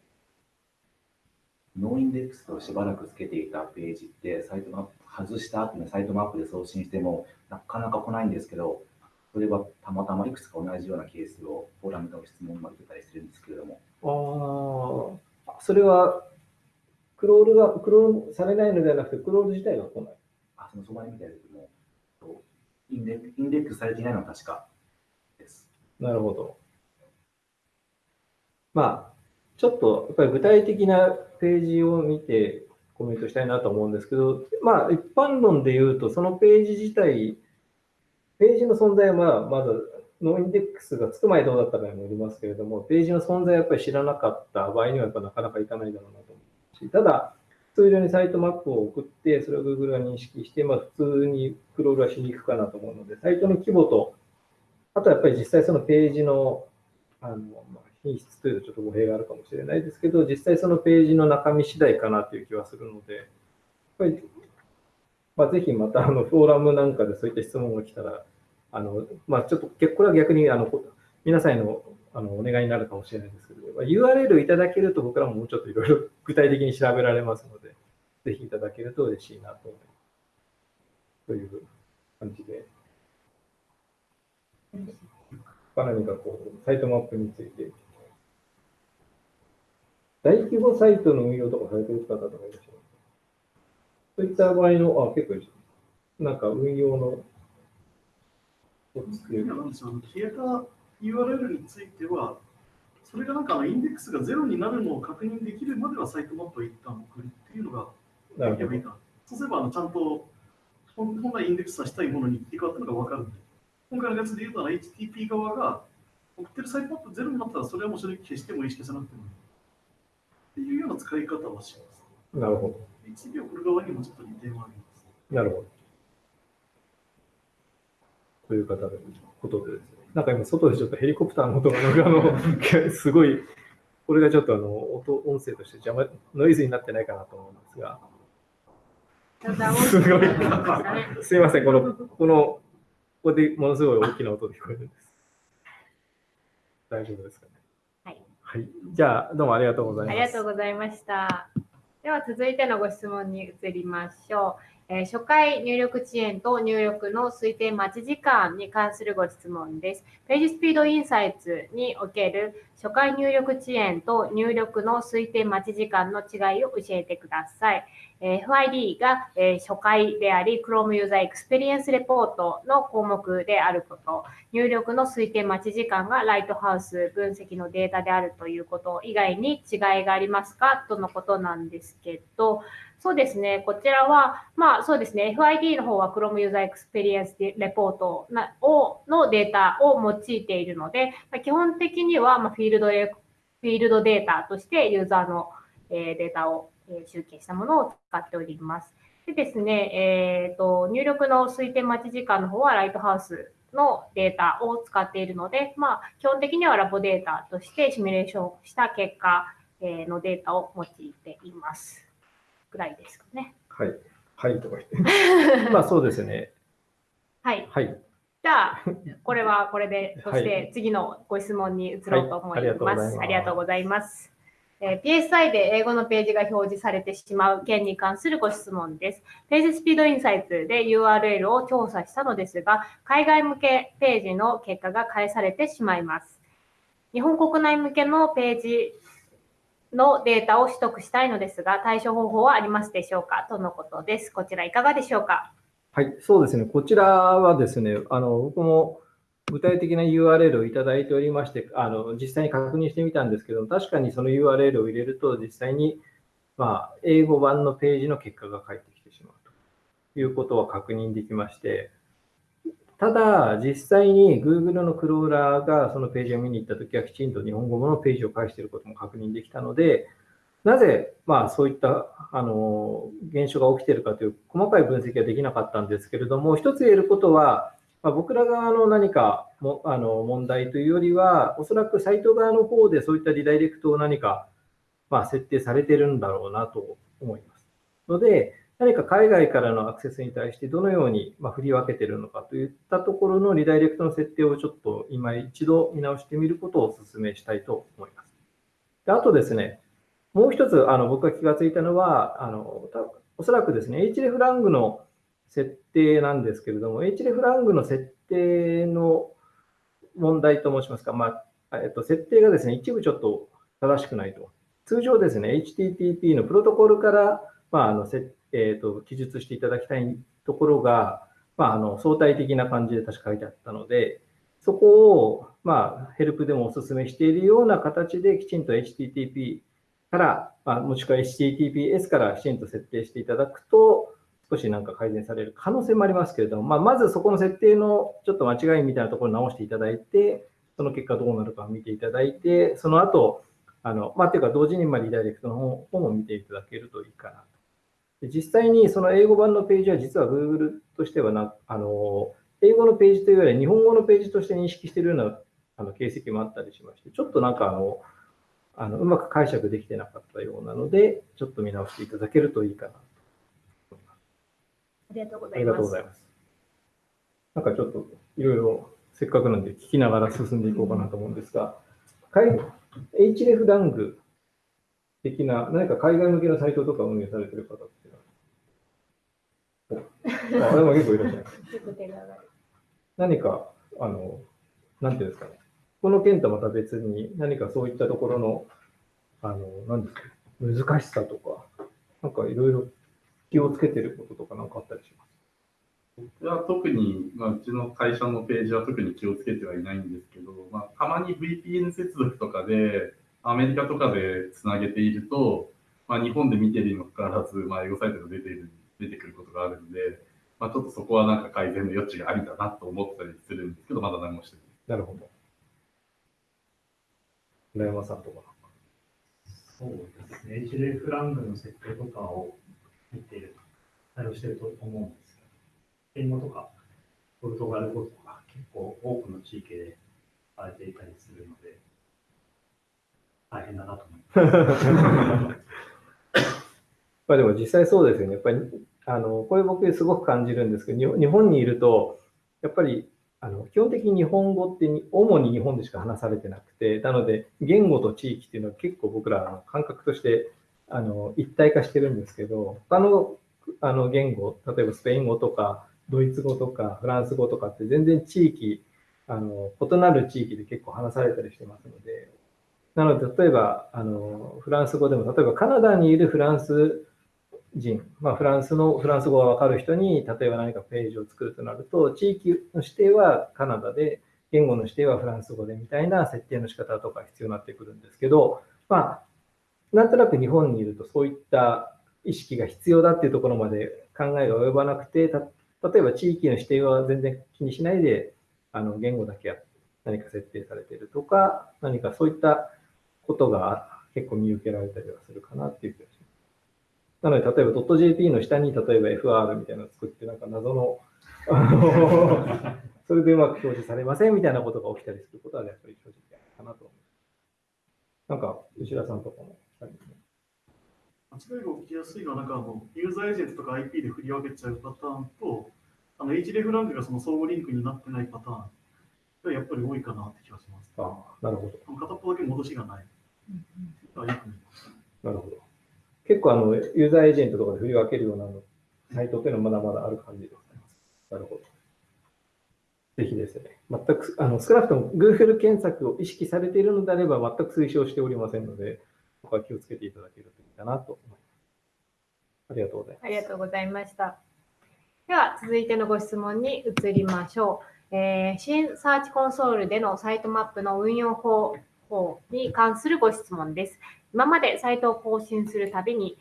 Speaker 6: noindex をしばらくつけていたページって、サイトマップ外した後にサイトマップで送信しても、なかなか来ないんですけど、それはたまたまいくつか同じようなケースをフォーラムの質問が受けたりするんですけれども。
Speaker 2: ああ、それは、クロールが、クロールされないのではなくて、クロール自体が来ない。
Speaker 6: あ、そのそばに見たけども、インデインデックスされていないのは確かです。
Speaker 2: なるほど。まあ、ちょっと、やっぱり具体的なページを見てコメントしたいなと思うんですけど、まあ、一般論で言うと、そのページ自体、ページの存在はまあ、まだ noindex がつく前どうだったかにもよりますけれども、ページの存在をやっぱり知らなかった場合にはやっぱなかなかいかないだろうなと思う。し、ただ、通常にサイトマップを送って、それを Google が認識して、まあ、普通にクロールはしに行くかなと思うので、サイトの規模と、あとはやっぱり実際そのページのあの、まあ、品質というとちょっと語弊があるかもしれないですけど、実際そのページの中身次第かなという気はするので、やっぱり、まあ、ぜひまたあのフォーラムなんかでそういった質問が来たら、あのまあ、ちょっと結これは逆にあの皆さんへのあのお願いになるかもしれないですけど、まあ URL いただけると僕らももうちょっといろいろ具体的に調べられますので、ぜひいただけると嬉しいなと思います。という感じで。何かこう、サイトマップについて。大規模サイトの運用とかされてる方とかいらっしゃいますそういった場合の、あ、結構いいなんか運用の、
Speaker 5: いやなん消えた URL については、それがなんかあのインデックスがゼロになるのを確認できるまではサイトマップを一旦送るっていうのが
Speaker 2: な
Speaker 5: きればいいかな。そうすればあのちゃんと本本来インデックスさせたいものに切り替わったのが分かるんで、今回のやつで言うと HTTP 側が送ってるサイトマップゼロになったらそれはもう正直消してもいいし消さなくてもいい。っていうような使い方はします。
Speaker 2: なるほど。
Speaker 5: HTTP を送る側にもちょっと利点はあります。
Speaker 2: なるほど。という方でことでですね。なんか今、外でちょっとヘリコプターの音が、なんかあの、すごい、これがちょっとあの、音、音声として邪魔、ノイズになってないかなと思うんですが、すごいすいません、この、この、ここでものすごい大きな音で聞こえるんです。大丈夫ですかね。
Speaker 1: はい。
Speaker 2: はい。じゃあ、どうもありがとうございます。
Speaker 1: ありがとうございました。では続いてのご質問に移りましょう。えー初回入力遅延と入力の推定待ち時間に関するご質問です。ページスピードインサイツにおける初回入力遅延と入力の推定待ち時間の違いを教えてください。FID が、初回であり Chrome User Experience Report の項目であること、入力の推定待ち時間がライトハウス分析のデータであるということ以外に違いがありますか？とのことなんですけど、そうですね、こちらは、まあそうですね、FID の方は Chrome User Experience Report なをのデータを用いているので、基本的にはフィールドフィールドデータとしてユーザーの、データを、えー集計したものを使っております。でですね、えーと、入力の推定待ち時間の方はライトハウスのデータを使っているので、まあ、基本的にはラボデータとしてシミュレーションした結果えーのデータを用いています。ぐらいですかね。
Speaker 2: はい。はい、とか言って。まあそうですね。
Speaker 1: はい。
Speaker 2: はい。
Speaker 1: じゃあ、これはこれで、そし
Speaker 2: は
Speaker 1: て次のご質問に移ろうと思います。
Speaker 2: はい
Speaker 1: ありがとうございます。え PSI で英語のページが表示されてしまう件に関するご質問です。ページスピードインサイツで URL を調査したのですが、海外向けページの結果が返されてしまいます。日本国内向けのページのデータを取得したいのですが、対処方法はありますでしょうか？とのことです。こちらいかがでしょうか？
Speaker 2: はい、そうですね。こちらはですね、あの、僕も具体的な URL をいただいておりまして、あの、実際に確認してみたんですけど、確かにその URL を入れると、実際に、まあ、英語版のページの結果が返ってきてしまうと。いうことは確認できまして、ただ、実際に Google のクローラーがそのページを見に行ったときは、きちんと日本語のページを返していることも確認できたので、なぜ、まあ、そういったあの現象が起きているかという細かい分析はできなかったんですけれども、一つ言えることは、まあ、僕ら側の何かもあの問題というよりは、おそらくサイト側の方でそういったリダイレクトを何か、まあ、設定されてるんだろうなと思います。ので、何か海外からのアクセスに対してどのようにま振り分けてるのかといったところのリダイレクトの設定をちょっと今一度見直してみることをお勧めしたいと思います。であとですね、もう一つあの僕が気がついたのは、あのおそらくですね、href ラングの設定なんですけれども、href ラングの設定の問題と申しますか、まあえっと、設定がですね、一部ちょっと正しくないと。通常ですね、HTTP のプロトコルから、まああのせえっと記述していただきたいところが、まあ、あの相対的な感じで確か書いてあったので、そこを、まあ、ヘルプでもお勧めしているような形できちんと HTTP から、まあ、もしくは HTTPS からきちんと設定していただくと、少しなんか改善される可能性もありますけれども、まあ、まずそこの設定のちょっと間違いみたいなところを直していただいて、その結果どうなるか見ていただいて、その後、あの、まあ、ていうか同時にまリダイレクトの方も見ていただけるといいかなと。で実際にその英語版のページは実は Google としてはな、あの、英語のページというよりは日本語のページとして認識しているようなあの形跡もあったりしまして、ちょっとなんかあの、あのうまく解釈できてなかったようなので、ちょっと見直していただけるといいかなと。
Speaker 1: りがとうござ
Speaker 2: ありが
Speaker 1: います。
Speaker 2: とうございます。なんかちょっといろいろせっかくなんで聞きながら進んでいこうかなと思うんですが、海 href ラング的な何か海外向けのサイトとか運営されている方っていうのはおあれも結構いらっしゃいます。何か、あの、なんていうんですかね、この件とまた別に何かそういったところの、あの、なんですか、難しさとか、なんかいろいろ気をつけてることとか何かあったりします？
Speaker 4: 僕は特に、まあ、うちの会社のページは特に気をつけてはいないんですけど、まあ、たまに VPN 接続とかで、アメリカとかでつなげていると、まあ、日本で見ているにもかかわらず、まあ、エゴサイトが出ている出てくることがあるので、まあ、ちょっとそこはなんか改善の余地がありだなと思ったりするんですけど、まだ何もしてない。
Speaker 2: なるほど。村山さんとか。
Speaker 3: そうですね。href ラングの設定とかを見ている、対応してると思うんですけど、言語とか、ポルトガル語とか、結構多くの地域で使われていたりするので、大変だなと思います。
Speaker 2: まあでも実際そうですよね。やっぱり、あの、これ僕すごく感じるんですけど、日本にいると、やっぱり、あの、基本的に日本語って主に日本でしか話されてなくて、なので、言語と地域っていうのは結構僕らの感覚として、あの、一体化してるんですけど、他の、あの、言語、例えばスペイン語とか、ドイツ語とか、フランス語とかって全然地域、あの、異なる地域で結構話されたりしてますので、なので、例えば、あの、フランス語でも、例えばカナダにいるフランス人、まあ、フランスの、フランス語がわかる人に、例えば何かページを作るとなると、地域の指定はカナダで、言語の指定はフランス語でみたいな設定の仕方とか必要になってくるんですけど、まあ、なんとなく日本にいるとそういった意識が必要だっていうところまで考えが及ばなくて、た例えば地域の指定は全然気にしないで、あの言語だけ何か設定されているとか、何かそういったことが結構見受けられたりはするかなっていう気がします。なので、例えば .jp の下に例えば FR みたいなのを作って、なんか謎の、あの それでうまく表示されませんみたいなことが起きたりすることは、やっぱり正直あるかなと思います。なんか、牛田さんとかも
Speaker 5: 間違いが起きやすいのは、なんかあのユーザーエージェントとか IP で振り分けちゃうパターンと、あの href ラングがその相互リンクになってないパターンがやっぱり多いかなって気がします。
Speaker 2: ああ、なるほど。
Speaker 5: 片っぽだけ戻しがない。
Speaker 2: なるほど。結構あの、ユーザーエージェントとかで振り分けるようなのサイトっていうのはまだまだある感じでございます。なるほど。ぜひですね、全く、あの、少なくとも Google 検索を意識されているのであれば全く推奨しておりませんので、ここは気をつけていただけるといいかなと思います。ありがとうございます。
Speaker 1: ありがとうございました。では、続いてのご質問に移りましょう。えー新サーチコンソールでのサイトマップの運用方法に関するご質問です。今までサイトを更新するたびに、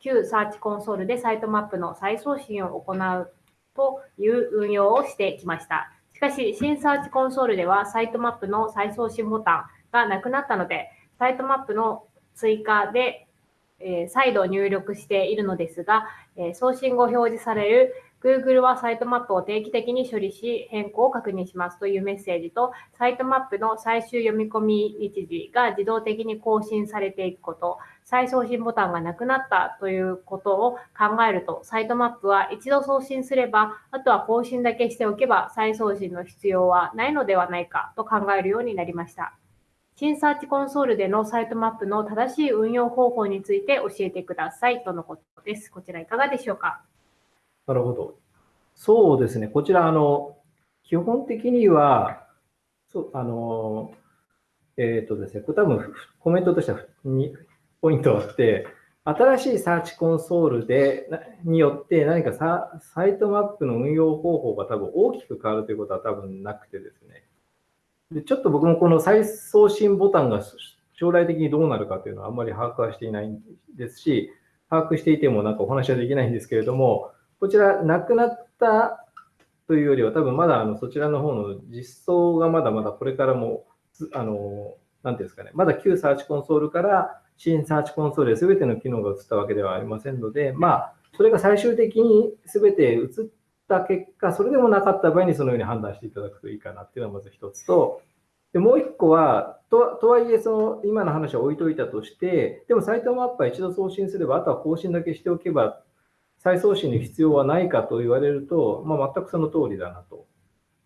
Speaker 1: 旧サーチコンソールでサイトマップの再送信を行うという運用をしてきました。しかし、新サーチコンソールではサイトマップの再送信ボタンがなくなったので、サイトマップの追加で、えー再度入力しているのですが、えー送信後表示される Google はサイトマップを定期的に処理し変更を確認しますというメッセージと、サイトマップの最終読み込み日時が自動的に更新されていくこと、再送信ボタンがなくなったということを考えると、サイトマップは一度送信すれば、あとは更新だけしておけば再送信の必要はないのではないかと考えるようになりました。新サーチコンソールでのサイトマップの正しい運用方法について教えてくださいとのことです。こちらいかがでしょうか？
Speaker 2: なるほど。そうですね。こちら、あの、基本的には、そう、あの、えっ、とですね、これ多分コメントとしては2ポイントあって、新しいサーチコンソールで、によって何かササイトマップの運用方法が多分大きく変わるということは多分なくてですね。でちょっと僕もこの再送信ボタンが将来的にどうなるかというのはあんまり把握はしていないんですし、把握していてもなんかお話はできないんですけれども、こちらなくなったというよりは多分まだあのそちらの方の実装がまだまだこれからも、あの、なんていうんですかね、まだ旧サーチコンソールから新サーチコンソールへ全ての機能が移ったわけではありませんので、まあ、それが最終的に全て移った結果、それでもなかった場合にそのように判断していただくといいかなっていうのがまず一つと、でもう一個は、ととはいえ、その今の話は置いといたとして、でもサイトマップは一度送信すれば、あとは更新だけしておけば、再送信の必要はないかと言われると、まあ、全くその通りだなと。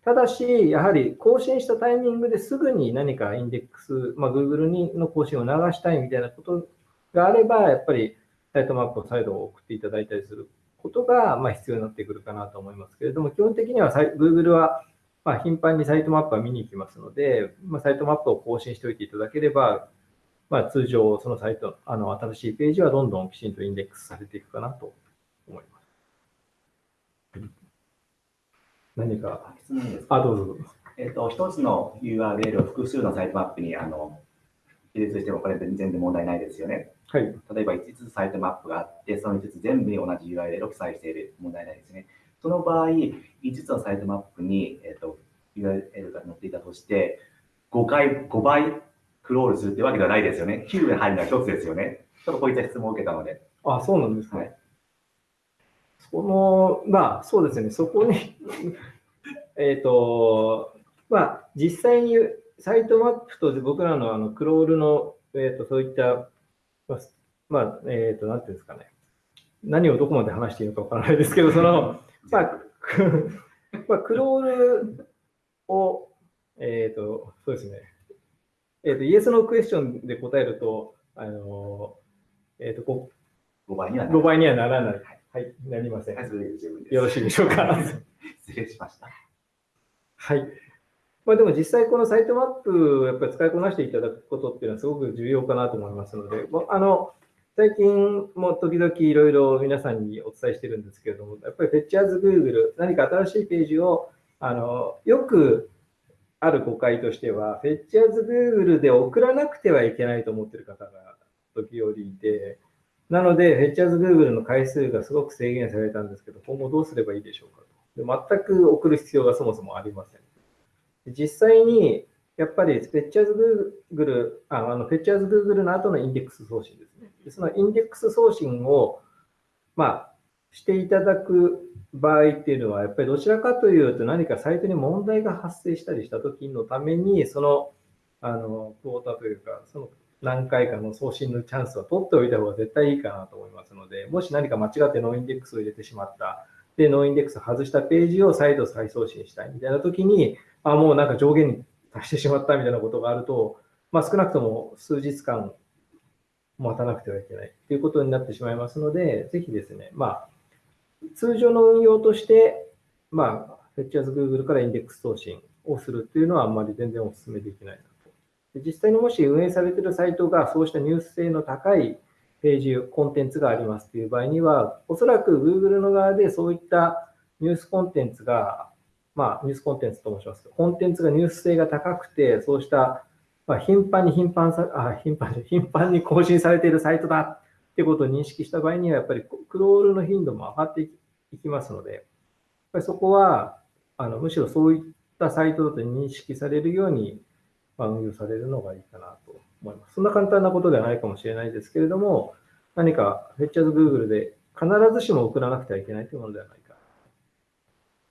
Speaker 2: ただし、やはり更新したタイミングですぐに何かインデックス、まあ、Google にの更新を流したいみたいなことがあれば、やっぱりサイトマップを再度送っていただいたりすることが、まあ、必要になってくるかなと思いますけれども、基本的には Google は、まあ、頻繁にサイトマップは見に行きますので、まあ、サイトマップを更新しておいていただければ、まあ、通常、そのサイト、あの新しいページはどんどんきちんとインデックスされていくかなと思います。何か、
Speaker 6: 質問ですか？
Speaker 2: あ、どうぞどうぞ。
Speaker 6: えっと、一つの URL を複数のサイトマップにあの記述してもこれ全然問題ないですよね。
Speaker 2: はい。
Speaker 6: 例えば5つサイトマップがあって、その5つ全部に同じ URL を記載している問題ないですね。その場合、5つのサイトマップに、えっと URL が載っていたとして、5回、5倍クロールするってわけではないですよね。9が入るのは1つですよね。ちょっとこういった質問を受けたので。
Speaker 2: あ、そうなんですね。
Speaker 6: はい
Speaker 2: その、まあ、そうですね、そこに、えっと、まあ、実際にサイトマップと僕らのあのクロールの、えっと、そういった、まあ、まあえっと、なんていうんですかね、何をどこまで話していいのかわからないですけど、その、まあ、く まあ、クロールを、えっと、そうですね、えっと、イエスのクエスチョンで答えると、あの、えっと、こ
Speaker 6: 5倍にはなる
Speaker 2: 5倍にはならない。はい、なりません。よろしいでしょうか。
Speaker 6: 失礼しました。
Speaker 2: はい。まあでも実際このサイトマップをやっぱり使いこなしていただくことっていうのはすごく重要かなと思いますので、まああの、最近も時々いろいろ皆さんにお伝えしてるんですけれども、やっぱり Fetchers Google、何か新しいページを、あの、よくある誤解としては、Fetchers Google で送らなくてはいけないと思ってる方が時折いて、なので、Fetchers Google の回数がすごく制限されたんですけど、今後どうすればいいでしょうかと。で全く送る必要がそもそもありません。実際に、やっぱり Fetchers Google、ああの Fetchers Google の後のインデックス送信ですね。そのインデックス送信を、まあ、していただく場合っていうのは、やっぱりどちらかというと何かサイトに問題が発生したりした時のために、その、あの、 quota というか、その何回かの送信のチャンスは取っておいた方が絶対いいかなと思いますので、もし何か間違って noindex を入れてしまった、で、 noindex を外したページを再度再送信したいみたいな時に、あ、もうなんか上限に達してしまったみたいなことがあると、まあ少なくとも数日間待たなくてはいけないということになってしまいますので、ぜひですね、まあ、通常の運用として、まあ、Fetchers Google からインデックス送信をするっていうのはあんまり全然お勧めできないなと。で実際にもし運営されているサイトがそうしたニュース性の高いページ、コンテンツがありますという場合には、おそらく Google の側でそういったニュースコンテンツが、まあ、ニュースコンテンツと申します、コンテンツがニュース性が高くて、そうした、まあ、頻繁に頻繁さ、あ、頻繁に、頻繁に更新されているサイトだってことを認識した場合には、やっぱりクロールの頻度も上がっていきますので、やっぱりそこは、あの、むしろそういったサイトだと認識されるように、まあ、運用されるのがいいかなと思います。そんな簡単なことではないかもしれないですけれども、何か Fetchers Google で必ずしも送らなくてはいけないというものではないか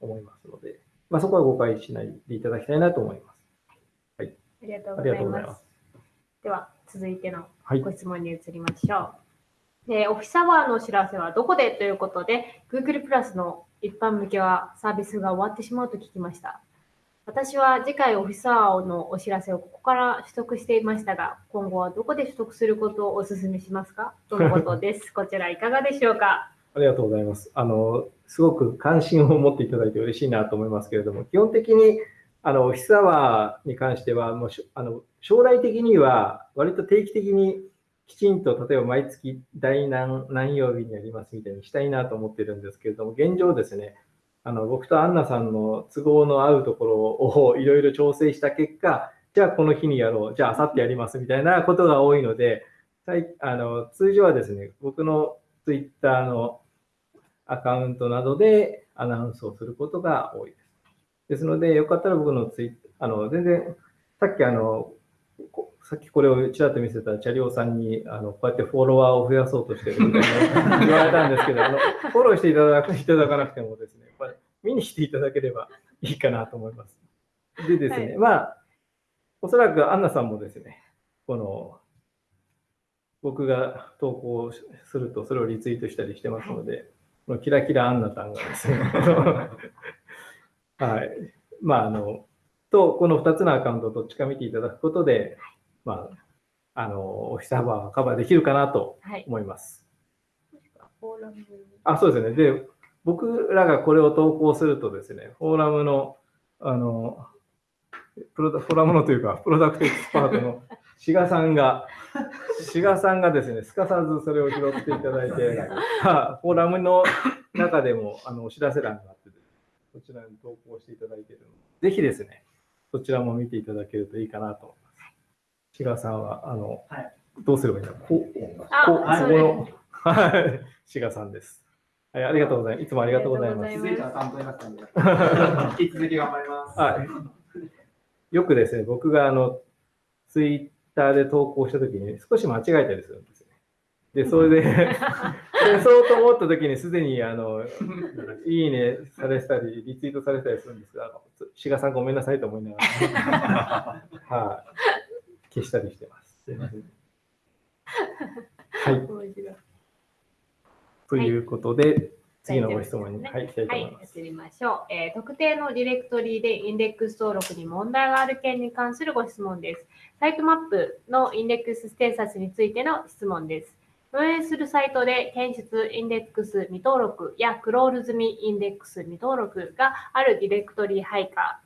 Speaker 2: と思いますので、まあ、そこは誤解しないでいただきたいなと思います。
Speaker 1: ありがとう
Speaker 2: ありがとうございますす。。
Speaker 1: では、続いての
Speaker 2: はい
Speaker 1: ご質問に移りましょう。えーオフィスアワーのお知らせはどこでということで、Google プラスの一般向けはサービスが終わってしまうと聞きました。私は次回オフィスアワーのお知らせをここから取得していましたが、今後はどこで取得することをお勧めしますか？とのことです。こちらいかがでしょうか？
Speaker 2: ありがとうございます。あの、すごく関心を持っていただいて嬉しいなと思いますけれども、基本的に、あの、オフィスアワーに関しては、もうし、あの、将来的には、割と定期的にきちんと、例えば毎月第何何曜日にやりますみたいにしたいなと思ってるんですけれども、現状ですね、あの、僕とアンナさんの都合の合うところを いろいろ調整した結果、じゃあこの日にやろう、じゃあ明後日やりますみたいなことが多いので、最あの通常はですね、僕のツイッターのアカウントなどでアナウンスをすることが多いです。ですので、よかったら僕のツイッあの、全然、さっきあの、こさっきこれをちらっと見せたチャリオさんに、あの、こうやってフォロワーを増やそうとしてるみたいな 言われたんですけど、あの、フォローしていただくいただかなくてもですね、やっぱり見に来ていただければいいかなと思います。でですね、
Speaker 1: はい
Speaker 2: まあ、おそらくアンナさんもですね、この、僕が投稿すると、それをリツイートしたりしてますので、このキラキラアンナさんがですね、はい。まあ、あの、と、この2つのアカウントをどっちか見ていただくことで、まあ、あの、オフィスハバーはカバーできるかなと
Speaker 1: はい。
Speaker 2: 思います。
Speaker 1: フォーラム
Speaker 2: あ、そうですね。で、僕らがこれを投稿するとですね、フォーラムの、あの、プロダフォーラムのというか、プロダクトエキスパートの志賀さんが、志賀さんがですね、すかさずそれを拾っていただいて、は いフォーラムの中でもあのお知らせ欄があって、そちらに投稿していただいているので、ぜひですね、そちらも見ていただけるといいかなと思います。志賀さんは、あの、
Speaker 7: はい
Speaker 2: どうすればいいんだろうこう、
Speaker 1: あ
Speaker 2: こう
Speaker 1: はい
Speaker 2: ここの、はい、志賀さんです。はい、ありがとうございます。いつもありがとうございます
Speaker 1: ありがとうござい。
Speaker 8: 気づいたら担当になったんで、引き続き頑張ります。
Speaker 2: はい。よくですね、僕があの、ツイッターで投稿したときに少し間違えたりするんですよね。で、それで、でそうと思ったときにすでに、あの、いいねされてたり、リツイートされてたりするんですが、志賀さんごめんなさいと思いながら、はい、消したりしてます。すいません。はい。ということで、次のご質問に、はい、行きたいと
Speaker 1: はい
Speaker 2: 思いま、す。
Speaker 1: 移りましょう、えー特定のディレクトリでインデックス登録に問題がある件に関するご質問です。サイトマップのインデックスステータスについての質問です。運営するサイトで検出インデックス未登録やクロール済みインデックス未登録があるディレクトリ配下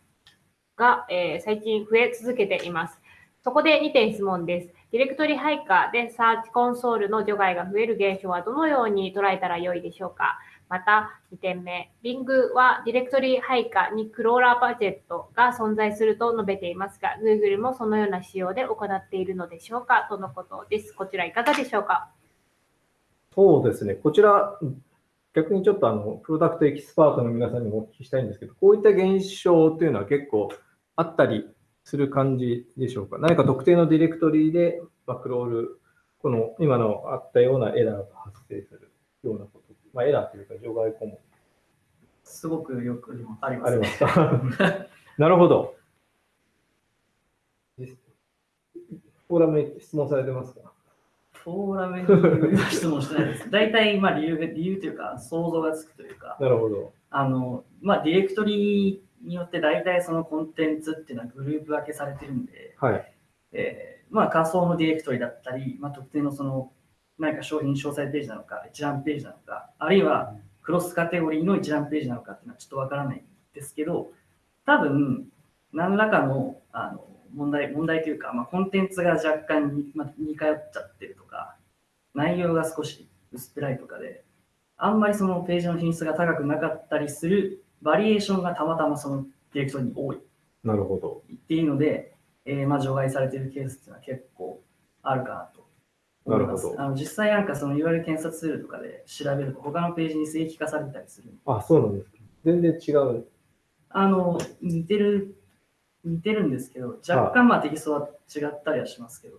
Speaker 1: が、えー最近増え続けています。そこで2点質問です。ディレクトリ配下でサーチコンソールの除外が増える現象はどのように捉えたらよいでしょうかまた2点目、Bing はディレクトリ配下にクローラーバジェットが存在すると述べていますが、Google もそのような仕様で行っているのでしょうか？とのことです。こちらいかがでしょうか？
Speaker 2: そうですね、こちら、逆にちょっとあのプロダクトエキスパートの皆さんにもお聞きしたいんですけど、こういった現象というのは結構あったりする感じでしょうか？何か特定のディレクトリで、まあ、クロール、この今のあったようなエラーが発生するようなこと、まあ、エラーというか除外項目
Speaker 7: すごくよくありますね。
Speaker 2: ありますか？なるほど。フォーラムに質問されてますか？
Speaker 7: フォーラムに質問してないです。大体、まあ理由が、理由というか、想像がつくというか、
Speaker 2: なるほど。
Speaker 7: あの、まあディレクトリによって大体そのコンテンツっていうのはグループ分けされてるんで、
Speaker 2: はい。
Speaker 7: えーまあ仮想のディレクトリだったり、まあ特定のその何か商品詳細ページなのか、一覧ページなのか、あるいはクロスカテゴリーの一覧ページなのかっていうのはちょっとわからないんですけど、多分、何らかのあの問題、問題というか、まあ、コンテンツが若干に、まあ、似通っちゃってるとか、内容が少し薄っぺらいとかで、あんまりそのページの品質が高くなかったりするバリエーションがたまたまそのディレクトリに多い
Speaker 2: なるほど。
Speaker 7: っていうので、えーまあ、除外されているケースっていうのは結構あるかなと。
Speaker 2: なるほど
Speaker 7: あの実際なんかその URL 検索ツールとかで調べると他のページに正規化されたりする。
Speaker 2: あ、そうなんですか。全然違う。
Speaker 7: あの、似てる、似てるんですけど、若干まあテキストは違ったりはしますけど、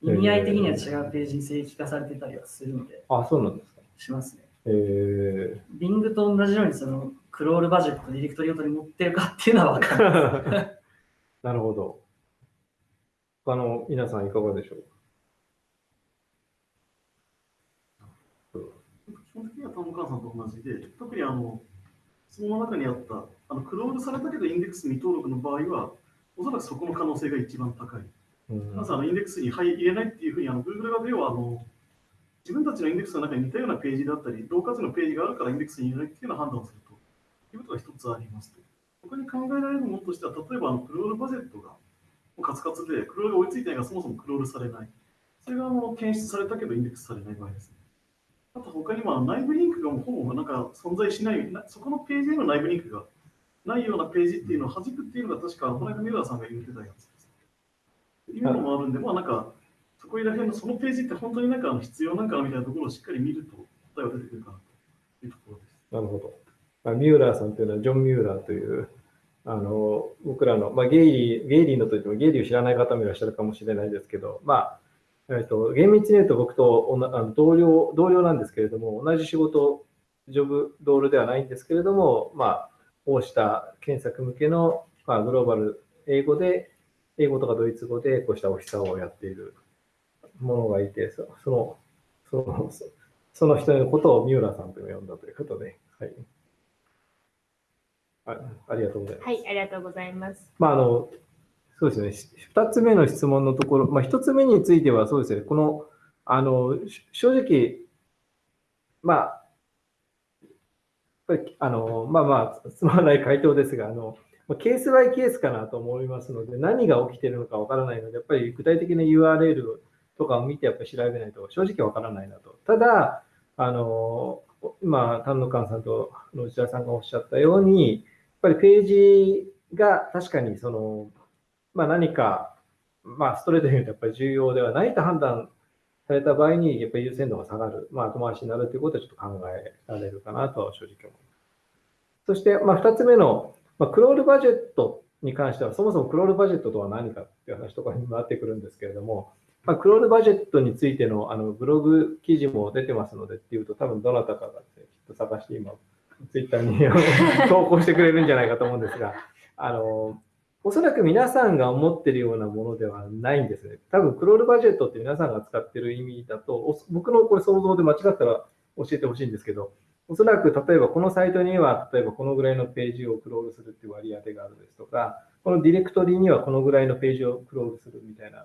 Speaker 7: 意味合い的には違うページに正規化されてたりはするので、
Speaker 2: あ、そうなんですか。
Speaker 7: しますね。
Speaker 2: えー、
Speaker 7: Bing と同じようにそのクロールバジェット、ディレクトリごとに持ってるかっていうのは分かん な
Speaker 2: るほど。他の皆さんいかがでしょう
Speaker 5: 基さんと同じで、特にあの、質問の中にあった、あのクロールされたけどインデックス未登録の場合は、おそらくそこの可能性が一番高い。
Speaker 2: うん
Speaker 5: まずあのインデックスに入入れないっていうふうにあの Google 側ではあの自分たちのインデックスの中に似たようなページだったり、同数のページがあるからインデックスに入れないっていうような判断をするということが一つありますと。他に考えられるものとしては、例えばあのクロールバジェットがカツカツで、クロールが追いついてないがそもそもクロールされない。それがあの検出されたけどインデックスされない場合ですね。あと他にも内部リンクがもうほぼなんか存在しない、そこのページへの内部リンクがないようなページっていうのを弾くっていうのが確か、この間ミラーさんが言ってたやつです。今のもあるんで、まあなんか、そこら辺のそのページって本当になんか必要なんかみたいなところをしっかり見ると答えは出てくるかなというところです。
Speaker 2: なるほど。あ、ミューラーさんというのはジョン・ミューラーという、あの僕らの、まあ、ゲイリー、ゲイリーのといってもゲイリーを知らない方もいらっしゃるかもしれないですけど、まあ、えっと、厳密に言うと僕とおなあの同僚、同僚なんですけれども、同じ仕事、ジョブロールではないんですけれども、まあ、こうした検索向けの、まあ、グローバル、英語で、英語とかドイツ語でこうしたオフィサーをやっているものがいて、そその、その、その人のことをミューラーさんと呼んだということで、はい。あありがとうございます。
Speaker 1: はい、ありがとうございます。
Speaker 2: まあ、あの、そうですね、し二つ目の質問のところ、まあ、一つ目についてはそうですね、この、あの、正直、まあ、あの、まあまあ、つまらない回答ですが、あの、ケースバイケースかなと思いますので、何が起きているのかわからないので、やっぱり具体的な URL とかを見てやっぱり調べないと正直わからないなと。ただ、あの、今、丹野館さんと内田さんがおっしゃったように、やっぱりページが確かにその、まあ、何か、まあ、ストレートに言うとやっぱり重要ではないと判断された場合に、やっぱり優先度が下がる、まあ、後回しになるということはちょっと考えられるかなとは正直思います。そして、まあ、2つ目の、まあ、クロールバジェットに関しては、そもそもクロールバジェットとは何かっていう話とかにもなってくるんですけれども、まあ、クロールバジェットについてのあのブログ記事も出てますのでっていうと、多分どなたかがね、きっと探して今、ツイッターに 投稿してくれるんじゃないかと思うんですが、あの、おそらく皆さんが思ってるようなものではないんですね。多分、クロールバジェットって皆さんが使ってる意味だと、僕のこれ想像で間違ったら教えてほしいんですけど、おそらく例えばこのサイトには、例えばこのぐらいのページをクロールするっていう割り当てがあるですとか、このディレクトリにはこのぐらいのページをクロールするみたいな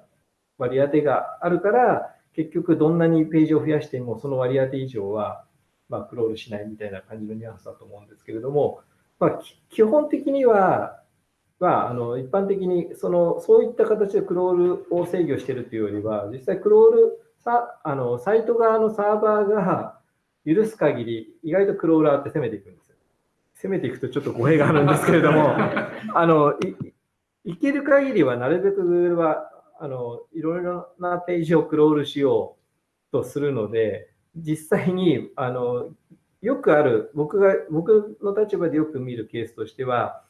Speaker 2: 割り当てがあるから、結局どんなにページを増やしても、その割り当て以上は、ま、クロールしないみたいな感じのニュアンスだと思うんですけれども、まあ、基本的には、まあ、あの一般的にそのそういった形でクロールを制御しているというよりは、実際クロールさあのサイト側のサーバーが許す限り、意外とクローラーって攻めていくんですよ。攻めていくとちょっと語弊があるんですけれども、あのいいける限りはなるべく Google はあのいろいろなページをクロールしようとするので、実際にあのよくある、僕が、僕の立場でよく見るケースとしては、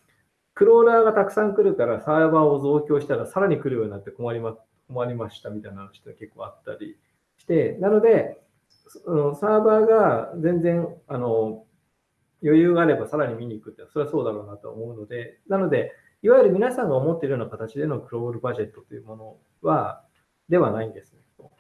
Speaker 2: クローラーがたくさん来るからサーバーを増強したらさらに来るようになって困りま困りましたみたいな話が結構あったりして、なので、のサーバーが全然あの余裕があればさらに見に行くって、それはそうだろうなと思うので、なので、いわゆる皆さんが思っているような形でのクロールバジェットというものは、ではないんですね。と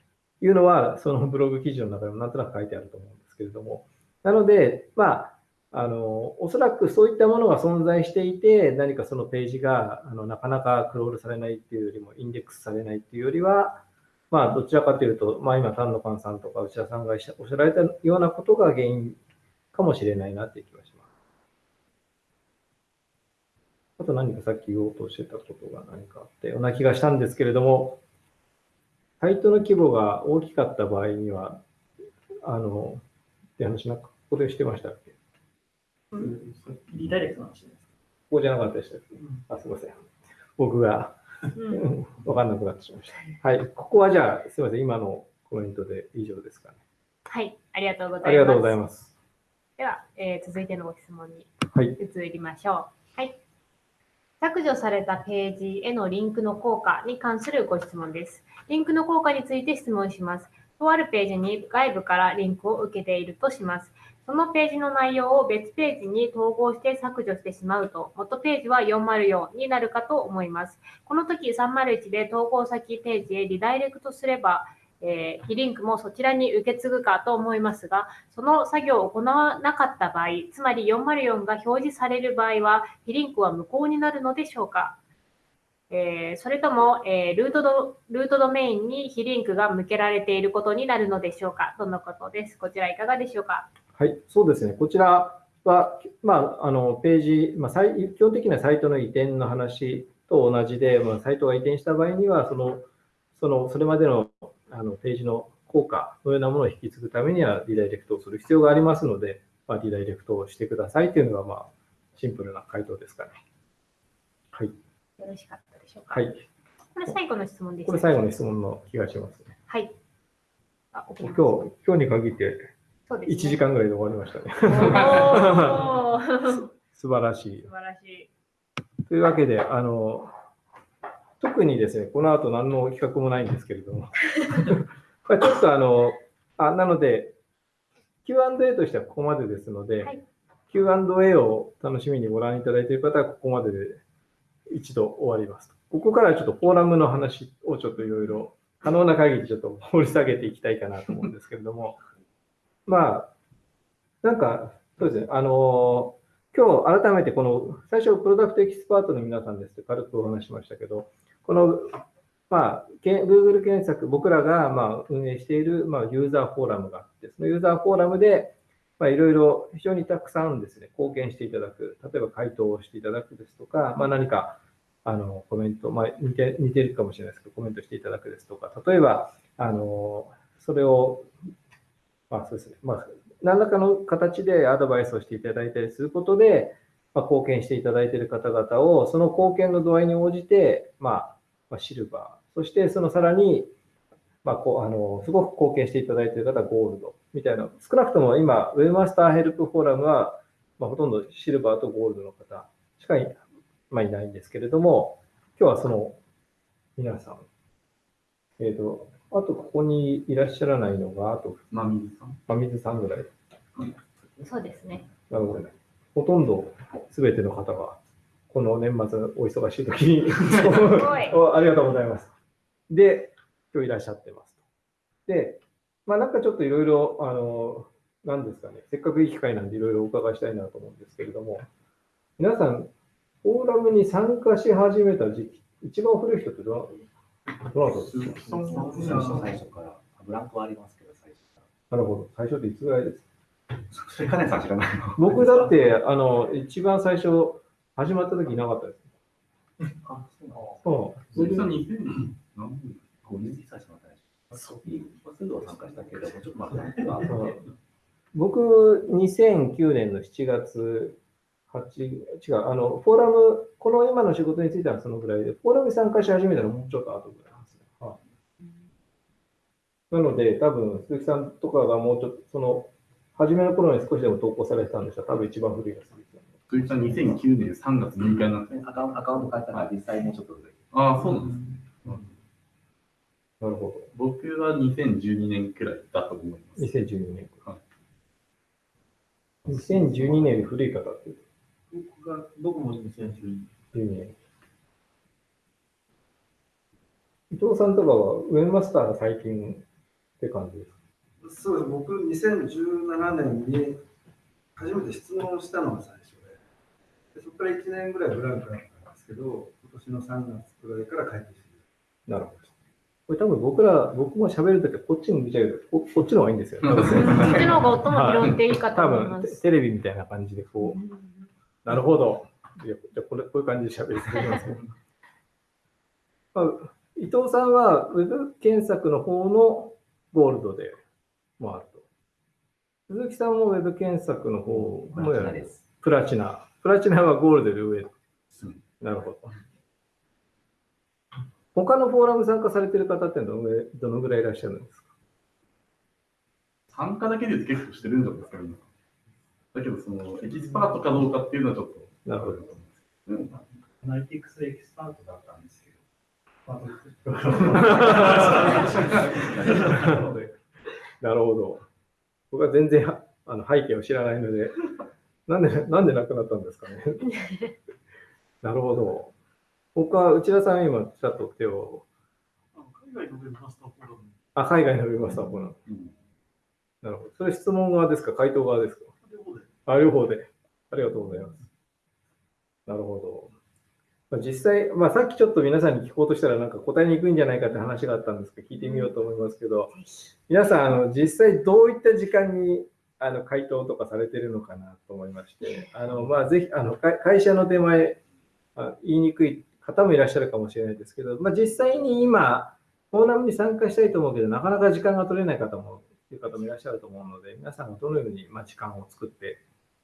Speaker 2: いうのは、そのブログ記事の中でもなんとなく書いてあると思うんですけれども、なので、まあ、あのおそらくそういったものが存在していて、何かそのページがあのなかなかクロールされないっていうよりも、インデックスされないっていうよりは、まあ、どちらかというと、まあ、今、丹野パンさんとか内田さんがおっしゃられたようなことが原因かもしれないなっていう気がします。あと何かさっき言おうとしてたことが何かあったような気がしたんですけれども、サイトの規模が大きかった場合には、あの、って話なんか、ここでしてましたっけ？
Speaker 7: リダイレクトの話です。
Speaker 2: ここじゃなかったでしたっけ？あ、すいません。僕が
Speaker 1: うん
Speaker 2: 分かんなくなってしまいました。はい。ここはじゃあ、すいません。今のコメントで以上ですかね。
Speaker 1: はい、ありがとうございます。
Speaker 2: ありがとうございます。
Speaker 1: では、えー続いてのご質問に
Speaker 2: はい。
Speaker 1: 移りましょう。はい。削除されたページへのリンクの効果に関するご質問です。リンクの効果について質問します。とあるページに外部からリンクを受けているとします。そのページの内容を別ページに統合して削除してしまうと、元ページは404になるかと思います。この時301で統合先ページへリダイレクトすれば、えー、非リンクもそちらに受け継ぐかと思いますが、その作業を行わなかった場合、つまり404が表示される場合は、非リンクは無効になるのでしょうか、えーそれとも、えールートドルートドメインに非リンクが向けられていることになるのでしょうかとのことです？こちらいかがでしょうか？
Speaker 2: はい、そうですね。こちらは、まあ、あの、ページ、まあ、基本的なサイトの移転の話と同じで、まあ、サイトが移転した場合には、その、その、それまでの、あの、ページの効果のようなものを引き継ぐためには、リダイレクトをする必要がありますので、まあ、リダイレクトをしてくださいというのが、まあ、シンプルな回答ですかね。はい。
Speaker 1: よろしかったでしょうか、
Speaker 2: はい。
Speaker 1: これ最後の質問です。
Speaker 2: これ最後の質問の気がしますね。
Speaker 1: はい。あ、
Speaker 2: 今日、今日に限って
Speaker 1: そうです、ね。
Speaker 2: 1時間ぐらいで終わりましたね。素晴らしい
Speaker 1: 素。晴らしい。
Speaker 2: というわけで、あの、特にですね、この後何の企画もないんですけれども、これちょっとあの、あなので、Q&A としてはここまでですので、
Speaker 1: はい
Speaker 2: Q&A を楽しみにご覧いただいている方はここまでで一度終わります。ここからはちょっとフォーラムの話をちょっといろいろ可能な限りちょっと掘り下げていきたいかなと思うんですけれども、まあ、なんか、そうですね、あの、今日改めてこの、最初プロダクトエキスパートの皆さんですって軽くお話しましたけど、この、まあ、け Google 検索、僕らがまあ運営しているまあユーザーフォーラムがあって、そのユーザーフォーラムで、まあ、いろいろ非常にたくさんですね、貢献していただく、例えば回答をしていただくですとか、まあ、何かあのコメント、まあ、似て似てるかもしれないですけど、コメントしていただくですとか、例えば、あのそれを、まあそうですね、まあ、何らかの形でアドバイスをしていただいたりすることで、まあ、貢献していただいている方々を、その貢献の度合いに応じて、まあ、まあ、シルバー、そしてそのさらに、まあ、こうあのすごく貢献していただいている方はゴールドみたいな、少なくとも今、ウェブマスターヘルプフォーラムは、まあ、ほとんどシルバーとゴールドの方しかい,、まあ、いないんですけれども、今日はその皆さん、えっ、ー、と、あとここにいらっしゃらないのが、あと、
Speaker 4: 真水さん？
Speaker 2: 真水さんぐらい。
Speaker 1: そうですね。
Speaker 2: なるほどね。ほとんどすべての方が、この年末お忙しい時に ありがとうございます。で、今日いらっしゃってます。で、まあなんかちょっといろいろ、あの、なんですかね、せっかくいい機会なんでいろいろお伺いしたいなと思うんですけれども、皆さん、フォーラムに参加し始めた時期、一番古い人ってど
Speaker 6: 最初から。ブランクはありますけど、最初か
Speaker 2: ら。なるほど。最初っていつぐらいですか？
Speaker 6: それ金さん知らない
Speaker 2: 僕だって、あの、一番最初、始まった時いなかったです。
Speaker 6: あ、そう
Speaker 4: ん2000何
Speaker 6: 年 ?50 歳しまったね。そう。すぐ参加したけど、ちょっと待って。
Speaker 2: 僕、2009年の7月8、違う、あの、フォーラム、この今の仕事についてはそのぐらいで、フォーラムに参加し始めたのもうちょっと後ぐらいなんですね。はい、なので、多分、鈴木さんとかがもうちょっと、その、初めの頃に少しでも投稿されてたんでしたら、多分一番古いが鈴木さん。
Speaker 4: 鈴木さん、2009年3月6日になって
Speaker 6: アカウントアカウント変えたら実際もうちょっと古い。
Speaker 4: ああ、そうなんですね。
Speaker 2: なるほど。
Speaker 4: 僕は2012年くらいだと思います。
Speaker 2: 2012年。はい、2012年より古い方って
Speaker 5: 僕が、僕も2012年。
Speaker 2: 伊藤さんとかはウェブマスターが最近って感じですか？
Speaker 9: そうです。僕、2017年に初めて質問したのが最初で、でそこから1年ぐらいブランクだったんですけど、今年の3月くらいから帰ってきて
Speaker 2: なるほど。これ多分僕ら、僕も喋るときはこっちに見ちゃうとこ、こっちの方がいいんですよ、ね。
Speaker 1: こっちの方が音も拾っていいかと思い
Speaker 2: ます。多分テレビみたいな感じでこう、なるほど。じゃこれこういう感じで喋り続けます、ね まあ、伊藤さんはウェブ検索の方のゴールドでもあると。鈴木さんもウェブ検索の方もやる。プラチナ。プラチナはゴールドの上。なるほど。他のフォーラム参加されてる方ってどのぐらいどのぐらいいらっしゃるんですか？
Speaker 4: 参加だけで結構してるんじゃないですか、今。だけど、その、エキスパートかどうかっていうのはちょっと。
Speaker 2: なるほど。
Speaker 3: うん、アナリティクスエキスパートだったんですけど。
Speaker 2: なるほど。僕は全然あの背景を知らないので、なんで、なんで亡くなったんですかね。なるほど。他、内田さん、今、ちょっと手を。
Speaker 5: 海外のウェブマスターフォーラム。
Speaker 2: あ、海外のウェブマスターフォーラム。なるほど。それ質問側ですか？回答側ですか？あ、両方で。ありがとうございます。なるほど。まあ、実際、まあ、さっきちょっと皆さんに聞こうとしたら、なんか答えにくいんじゃないかって話があったんですけど、聞いてみようと思いますけど、皆さん、あの実際どういった時間にあの回答とかされてるのかなと思いまして、あのまあ、ぜひあの会社の手前あ、言いにくい方もいらっしゃるかもしれないですけど、まあ、実際に今、フォーラムに参加したいと思うけど、なかなか時間が取れない方も、いう方もいらっしゃると思うので、皆さんがどのようにまあ時間を作って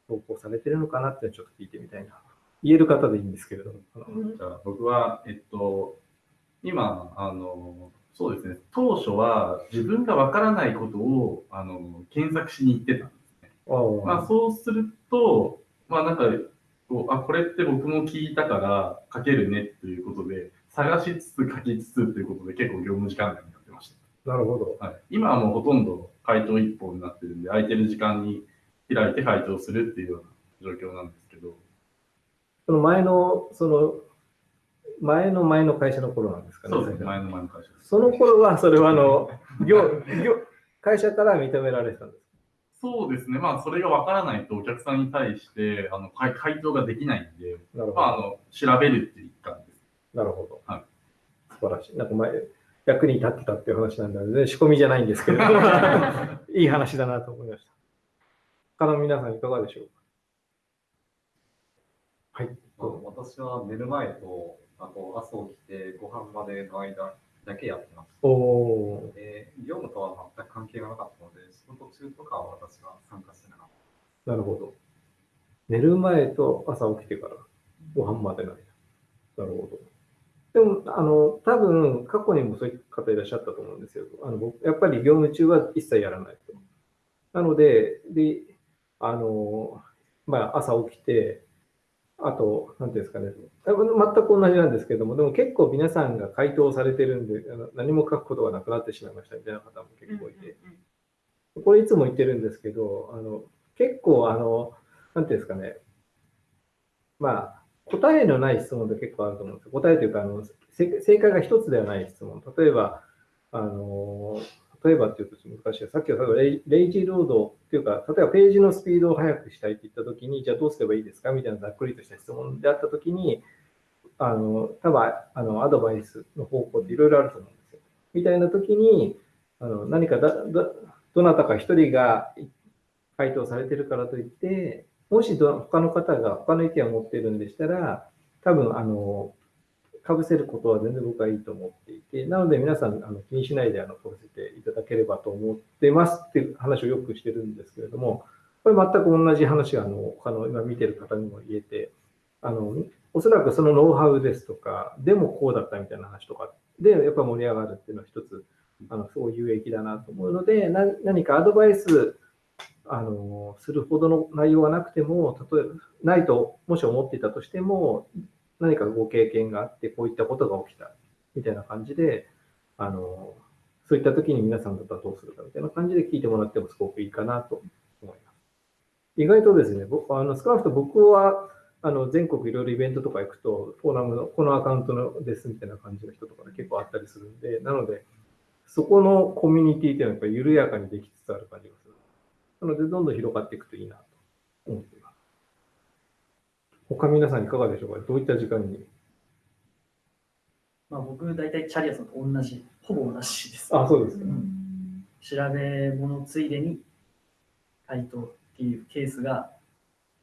Speaker 2: 投稿されてるのかなってちょっと聞いてみたいな。言える方でいいんですけれども。
Speaker 4: じゃあ僕は、えっと、今、あの、そうですね、当初は自分がわからないことをあの検索しに行ってたんですね。まあ、そうすると、まあなんか、こうあこれって僕も聞いたから書けるねということで、探しつつ書きつつということで結構業務時間内になってまし
Speaker 2: た。なるほど。
Speaker 4: はい、今はもうほとんど回答一本になってるんで、空いてる時間に開いて回答するっていうような状況なんですけど。
Speaker 2: その前の、その、前の前の会社の頃なんですかね。
Speaker 4: そうですね、前の前の会社
Speaker 2: その頃は、それはあの、業、業、会社から認められてたんです
Speaker 4: そうですね、まあ、それが分からないとお客さんに対してあの回回答ができないんで、まあ、あの調べるっていう一環です。
Speaker 2: なるほど。はい、素晴らしい。なんか前、役に立ってたっていう話なんで、ね、仕込みじゃないんですけど、いい話だなと思いました。他の皆さんいかがでしょうか？はい。
Speaker 10: まあ私は寝る前と、あと朝起きてご飯までの間だけやってます。
Speaker 2: おー
Speaker 10: で、業務とは全く関係がなかったので、仕事中とかは私は参加してなかった。
Speaker 2: なるほど。寝る前と朝起きてからご飯までの間。なるほど。でも、あの、多分、過去にもそういう方いらっしゃったと思うんですよ。あの僕やっぱり業務中は一切やらないと。なので、で、あの、まあ、朝起きて、あと、なんていうんですかね、全く同じなんですけども、でも結構皆さんが回答されてるんで、あの何も書くことがなくなってしまいましたみたいな方も結構いて、これいつも言ってるんですけど、あの結構、あの、なんていうんですかね、まあ、答えのない質問って結構あると思うんですよ。答えというか、あの正正解が一つではない質問。例えば、あの、例えばっていうと難しい。さっきはレイレイジーロードっていうか、例えばページのスピードを速くしたいって言ったときに、じゃあどうすればいいですかみたいなざっくりとした質問であったときに、あの、多分あのアドバイスの方向っていろいろあると思うんですよ。みたいなときに、あの何かだだどなたか一人が回答されてるからといって、もしど他の方が他の意見を持ってるんでしたら、多分あの、かぶせることは全然僕はいいと思っていて、なので皆さんあの気にしないであのかぶせていただければと思ってますっていう話をよくしてるんですけれども、これ全く同じ話があの他の今見てる方にも言えて、あのおそらくそのノウハウですとか、でもこうだったみたいな話とかで、やっぱ盛り上がるっていうのは一つ、あのすごい有益だなと思うので、何かアドバイスあのするほどの内容がなくても、例えばないともし思っていたとしても、何かご経験があって、こういったことが起きたみたいな感じで、あのそういった時に皆さんだったらどうするかみたいな感じで聞いてもらってもすごくいいかなと思います。意外とですね、僕あの少なくとも僕はあの全国いろいろイベントとか行くと、フォーラムのこのアカウントのですみたいな感じの人とかで結構あったりするんで、なので、そこのコミュニティっていうのはやっぱ緩やかにできつつある感じがする。なので、どんどん広がっていくといいなと思って。他皆さんいかがでしょうか？どういった時間に？
Speaker 7: まあ、僕、大体チャリアさんと同じ、ほぼ同じです。
Speaker 2: あ、そうですか。
Speaker 7: 調べ物ついでに回答っていうケースが、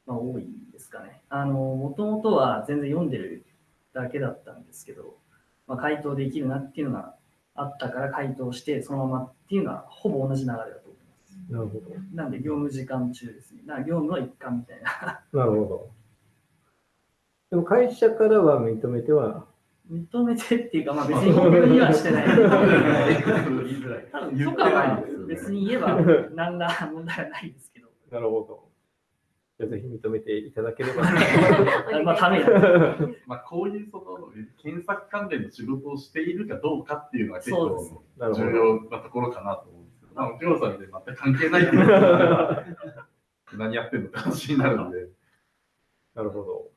Speaker 7: まあ、多いですかね。あの、もともとは全然読んでるだけだったんですけど、まあ、回答できるなっていうのがあったから回答して、そのままっていうのはほぼ同じ流れだと思います。
Speaker 2: なるほど。
Speaker 7: なんで、業務時間中ですね。だから業務の一環みたいな。
Speaker 2: なるほど。でも会社からは認めては、
Speaker 7: 認めてっていうか、まあ別に僕にはしてない。
Speaker 4: 言いづらい。
Speaker 7: 多分許可は
Speaker 4: ないですよね
Speaker 7: 別に言えば 何ら問題はないですけど。
Speaker 2: なるほど。じゃあぜひ認めていただければ。
Speaker 7: まあ、ために。
Speaker 4: まあ、こういうその検索関連の仕事をしているかどうかっていうのは結構重要なところかなと思うんですけど、まあ、内村さんで全く関係ないっていうのは何やってんのって話になるんで。
Speaker 2: なるほど。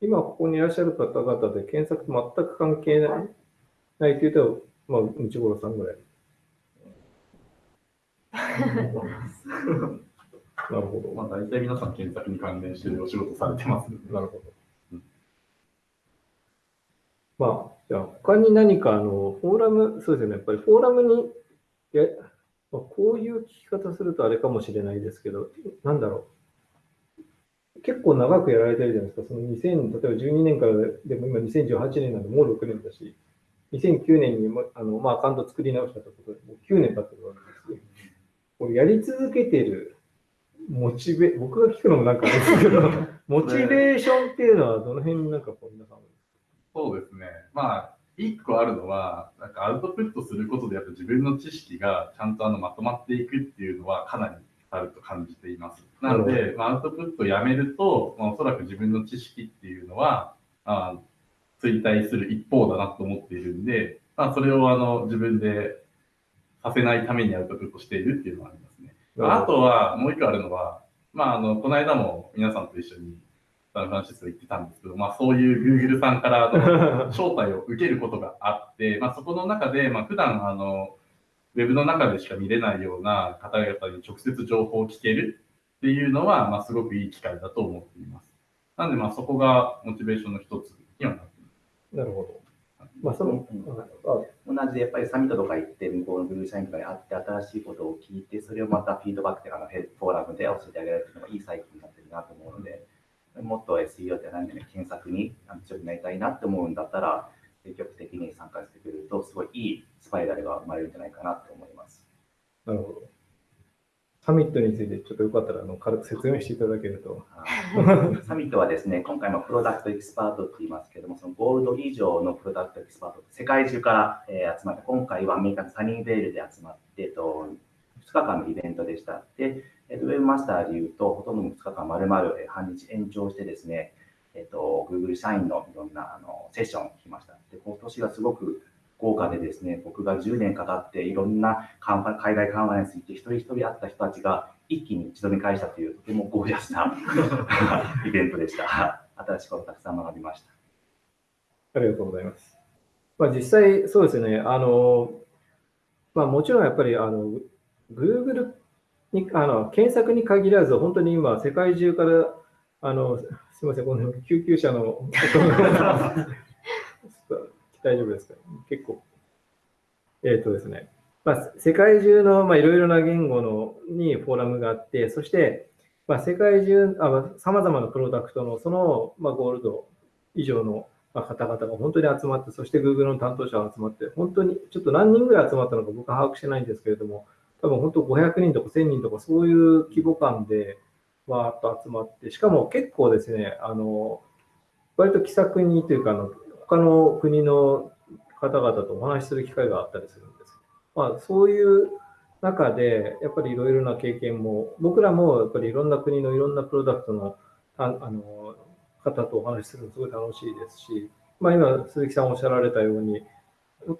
Speaker 2: 今ここにいらっしゃる方々で検索と全く関係ないないというと、まあ、内頃さんぐらい。なるほど。
Speaker 4: まあ、大体皆さん検索に関連してるお仕事されてますので。
Speaker 2: なるほど。まあ、じゃあ、他に何か、あの、フォーラム、そうですよね、やっぱりフォーラムに、やまあ、こういう聞き方するとあれかもしれないですけど、なんだろう。結構長くやられてるじゃないですか。その2000、例えば12年からでも今2018年なんでもう6年だし、2009年にもあの、まあ、アカウント作り直したということで、もう9年経ってるわけですよ。これやり続けてるモチベ、僕が聞くのもなんかあれですけど、モチベーションっていうのはどの辺になんかこう皆さん
Speaker 4: そうですね。まあ、一個あるのは、なんかアウトプットすることで、やっぱ自分の知識がちゃんとあのまとまっていくっていうのはかなりあると感じています。なの
Speaker 2: な
Speaker 4: で、まあ、アウトプットをやめると、まあ、おそらく自分の知識っていうのは、あ衰退する一方だなと思っているんで、まあ、それをあの自分でさせないためにアウトプットしているっていうのはありますね。あとは、もう一個あるのは、まあ、あの、この間も皆さんと一緒にサンフランシスコ行ってたんですけど、まあ、そういう Google さんからあの 招待を受けることがあって、まあ、そこの中で、まあ、普段あの、ウェブの中でしか見れないような方々に直接情報を聞けるっていうのは、まあ、すごくいい機会だと思っています。なので、まあ、そこがモチベーションの一つにはなっています。
Speaker 2: なるほど。まあ、その、
Speaker 6: 同じでやっぱりサミットとか行って、向こうのグルー社員とかに会って、新しいことを聞いて、それをまたフィードバックであのフォーラムで教えてあげられるのがいいサイクルになってるなと思うので、もっと SEO って何かね、検索に強くなりたいなって思うんだったら、積極的に参加してくれると、すごいいいスパイラルが生まれるんじゃないかなと思います。
Speaker 2: なるほど。サミットについてちょっとよかったらあの軽く説明していただけると。
Speaker 6: サミットはですね、今回もプロダクトエキスパートって言いますけども、そのゴールド以上のプロダクトエキスパート、世界中から、えー集まって、今回はアメリカのサニーベールで集まって、えっと、2日間のイベントでした。で、えっと、ウェブマスターで言うと、ほとんどの2日間丸々えー半日延長してですね、えっと、Google 社員のいろんなあのセッションを聞きました。で、今年はすごく豪華でですね、僕が10年かかっていろんなカンファ海外カンファレンス行って一人一人会った人たちが一気に一度見返したというとてもゴージャスな イベントでした。新しいことたくさん学びました。
Speaker 2: ありがとうございます。まあ、実際、そうですね、あの、まあ、もちろんやっぱり、あの、Google に、あの、検索に限らず、本当に今、世界中から、あの、すみません、この救急車の大丈夫ですか？結構。えっ、とですね、まあ、世界中の、まあ、いろいろな言語のにフォーラムがあって、そして、まあ、世界中、さまざまなプロダクトのその、まあ、ゴールド以上のまあ方々が本当に集まって、そして Google の担当者が集まって、本当にちょっと何人ぐらい集まったのか僕は把握してないんですけれども、多分本当500人とか1000人とかそういう規模感でわーっと集まって、しかも結構ですね、あの、割と気さくにというか、あの他の国の方々とお話しする機会があったりするんです。まあ、そういう中で、やっぱりいろいろな経験も、僕らもやっぱりいろんな国のいろんなプロダクトのああの方とお話しするのすごい楽しいですし、まあ、今、鈴木さんおっしゃられたように、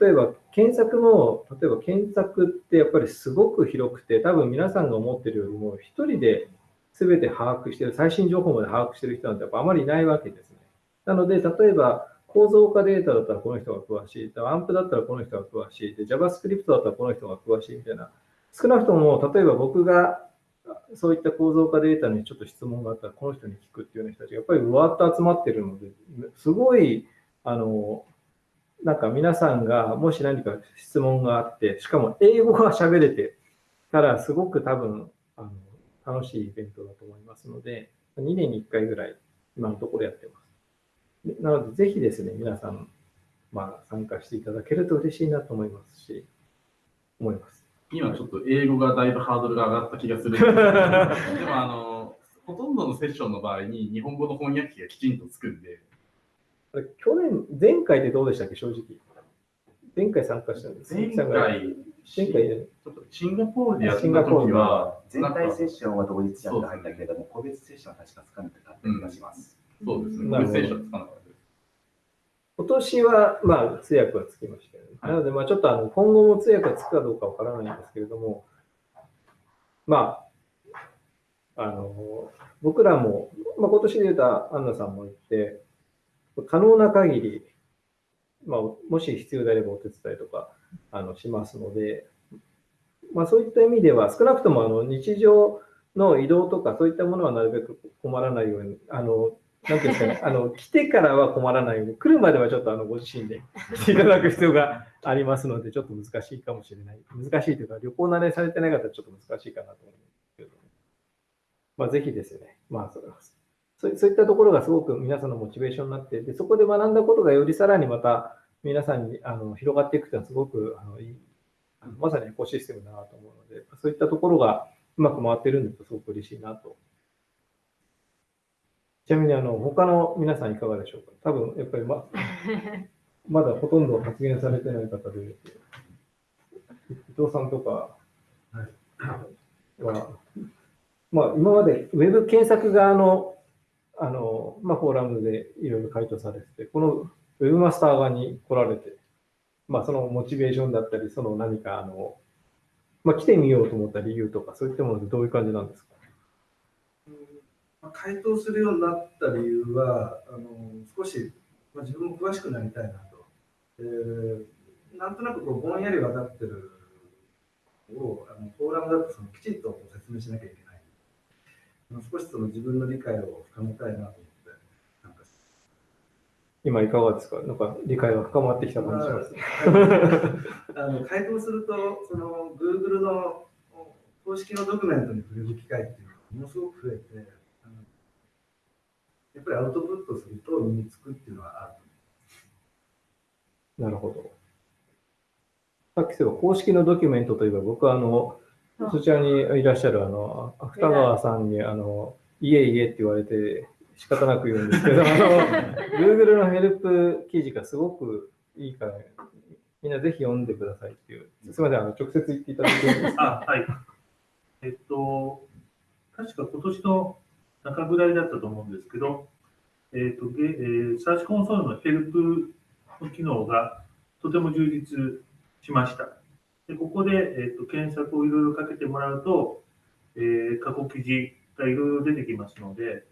Speaker 2: 例えば検索も、例えば検索ってやっぱりすごく広くて、多分皆さんが思ってるよりも、一人で全て把握してる、最新情報まで把握してる人なんてやっぱあまりいないわけですね。なので、例えば構造化データだったらこの人が詳しい、アンプだったらこの人が詳しい、で JavaScript だったらこの人が詳しい。みたいな、少なくとも例えば僕がそういった構造化データにちょっと質問があったら、この人に聞くっていうような人たちがやっぱりうわっと集まってるので、すごい、あの、なんか皆さんがもし何か質問があって、しかも英語が喋れてたら、すごく多分あの楽しいイベントだと思いますので、2年に1回ぐらい今のところやってます。でなので、ぜひですね、皆さん、まあ、参加していただけると嬉しいなと思いますし、思います。
Speaker 4: 今ちょっと英語がだいぶハードルが上がった気がするんで でもあの、ほとんどのセッションの場合に日本語の翻訳機がきちんとつくんで、
Speaker 2: あれ去年、前回でどうでしたっけ、正直。前回参加したんです。
Speaker 4: 前
Speaker 2: さんが
Speaker 4: 回、
Speaker 2: 前回、
Speaker 4: シンガポールでやった
Speaker 2: シンガポール
Speaker 4: 時は、
Speaker 6: 全体セッションは同日やって入ったけれども、個別セッションは確かつかなかった気がします。
Speaker 4: そうですね、
Speaker 2: なるほど。
Speaker 4: セッションつかなかったです。
Speaker 2: 今年は、まあ、通訳はつきましたよね。なので、まあ、ちょっとあの今後も通訳がつくかどうかわからないんですけれども、まあ、あの、僕らも、まあ、今年で言うと、アンナさんも言って、可能な限り、まあ、もし必要であればお手伝いとかあのしますので、まあ、そういった意味では、少なくともあの日常の移動とか、そういったものはなるべく困らないように、あのなんていうんですかね、あの来てからは困らないように、来るまではちょっとあのご自身でしていただく必要がありますので、ちょっと難しいかもしれない。難しいというか、旅行慣れされてない方はちょっと難しいかなと思うんですけど、まあ、ぜひですね、まあそれはそうそういったところがすごく皆さんのモチベーションになって、でそこで学んだことがよりさらにまた皆さんにあの広がっていくというのはすごくあのいいまさにエコシステムだなと思うので、そういったところがうまく回ってるんだとすごく嬉しいなと。ちなみにあの他の皆さんいかがでしょうか？多分やっぱりま まだほとんど発言されてない方で、伊藤さんとかは、まあ、今までウェブ検索側のあの、まあ、フォーラムでいろいろ回答されてて、このウェブマスター側に来られて、まあ、そのモチベーションだったり、その何かあの、まあ、来てみようと思った理由とか、そういったものでどういう感じなんですか？
Speaker 9: まあ回答するようになった理由は、あの少し、まあ、自分も詳しくなりたいなと。えーなんとなくこうぼんやり分かってるをあのフォーラムだとそのきちんと説明しなきゃいけない。あ少しその自分の理解を深めたいなと
Speaker 2: 今いかがですか？なんか理解が深まってきた感じします。
Speaker 9: あの回答すると、その Google の公式のドキュメントに触れる機会っていうのがものすごく増えて、あのやっぱりアウトプットすると身につくっていうのはあると
Speaker 2: なるほど。さっきそういえば公式のドキュメントといえば、僕はあの、そちらにいらっしゃるあの、芥川さんに、あの、いえいえって言われて仕方なく言うんですけど、あの、Google のヘルプ記事がすごくいいから、みんなぜひ読んでくださいっていう。すみません、あの、直接言っていただいていですか？
Speaker 11: あ、はい。えっと、確か今年の中ぐらいだったと思うんですけど、えっと、えーサーチコンソールのヘルプの機能がとても充実しました。でここで、えっと、検索をいろいろかけてもらうと、えー過去記事がいろいろ出てきますので、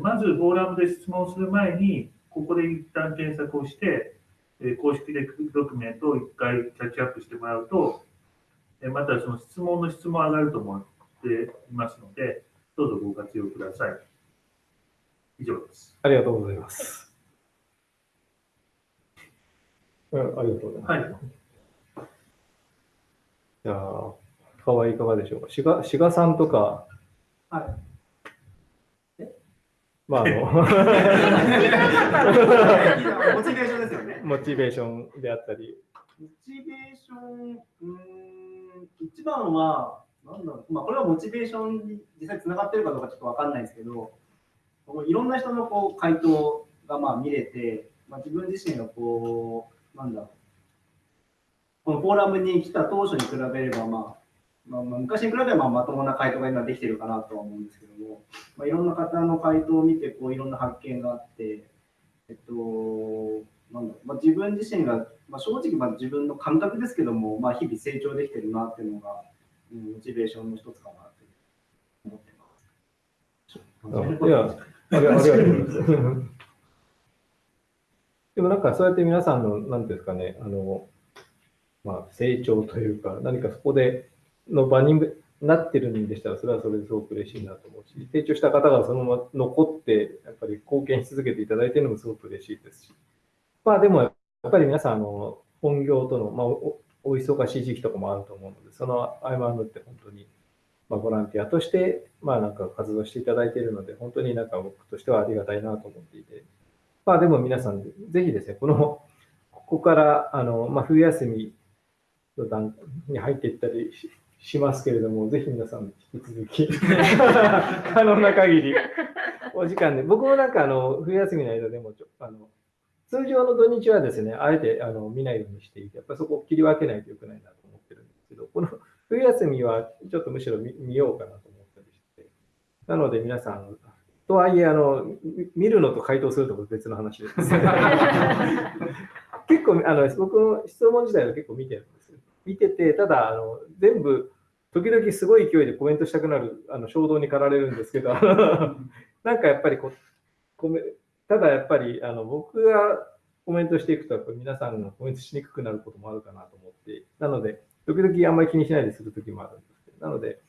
Speaker 11: まずフォーラムで質問する前に、ここで一旦検索をして、えー公式でドキュメントを一回キャッチアップしてもらうと、えーまたその質問の質も上がると思っていますので、どうぞご活用ください。以上です。
Speaker 2: ありがとうございます。うん、ありがとうございます。
Speaker 11: はい。
Speaker 2: じゃあ、川合いかがでしょうか？志賀さんとか、
Speaker 8: はい。
Speaker 2: まあ、あの、
Speaker 8: モチベーションですよね。
Speaker 2: モチベーションであったり、
Speaker 8: モチベーション、うーん、一番は、なんだろう、まあ、これはモチベーションに実際つながってるかどうかちょっとわかんないですけど、いろんな人のこう回答がまあ見れて、まあ、自分自身がこう、なんだろう、このフォーラムに来た当初に比べれば、まあ、まあ、まあ昔に比べればまともな回答が今できてるかなとは思うんですけども、まあ、いろんな方の回答を見てこういろんな発見があって、えっと、なんだまあ、自分自身が、まあ、正直まあ自分の感覚ですけども、まあ、日々成長できてるなっていうのが、うん、モチベーションの一つかなって思ってます。
Speaker 2: いや、あり ありがとうございます。でもなんかそうやって皆さんの、なんていうんですかね、あの、まあ、成長というか、何かそこでの場になってるんでしたら、それはそれですごく嬉しいなと思うし、成長した方がそのまま残って、やっぱり貢献し続けていただいているのもすごく嬉しいですし、まあでも、やっぱり皆さん、あの、本業との、まあ、おお忙しい時期とかもあると思うので、その合間を縫って本当に、まあ、ボランティアとして、まあなんか活動していただいているので、本当になんか僕としてはありがたいなと思っていて、まあでも皆さん、ぜひですね、この、ここから、あの、まあ冬休みの段に入っていったりししますけれども、ぜひ皆さん引き続き、可能な限り、お時間で、僕もなんかあの、冬休みの間でも、あの、通常の土日はですね、あえてあの見ないようにしていて、やっぱそこを切り分けないといけないなと思ってるんですけど、この冬休みはちょっとむしろ見見ようかなと思ったりして、なので皆さん、とはいえ、あの、見るのと回答すると別の話です。結構、あの、僕の質問自体は結構見てるんですよ。見てて、ただ、あの、全部、時々すごい勢いでコメントしたくなる、あの、衝動に駆られるんですけど、なんかやっぱりこコメ、ただやっぱり、あの、僕がコメントしていくと、やっぱり皆さんがコメントしにくくなることもあるかなと思って、なので、時々あんまり気にしないでする時もあるんですけど、なので、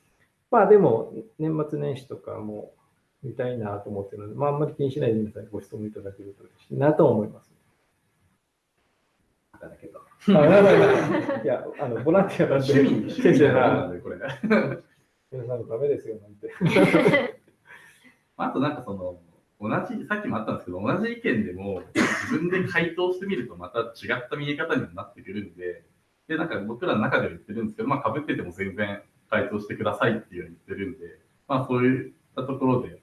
Speaker 2: まあでも、年末年始とかも見たいなと思ってるので、まああんまり気にしないで皆さんにご質問いただけると嬉しいなと思います。
Speaker 6: だけど。
Speaker 2: いや、あの、ボランティアなんで、
Speaker 4: 趣味趣味 なんで、これ。
Speaker 2: 皆さんのためですよ、なんて。
Speaker 4: あとなんかその、同じ、さっきもあったんですけど、同じ意見でも自分で回答してみるとまた違った見え方にもなってくるんで、で、なんか僕らの中では言ってるんですけど、まあ被ってても全然回答してくださいっていうように言ってるんで、まあそういったところで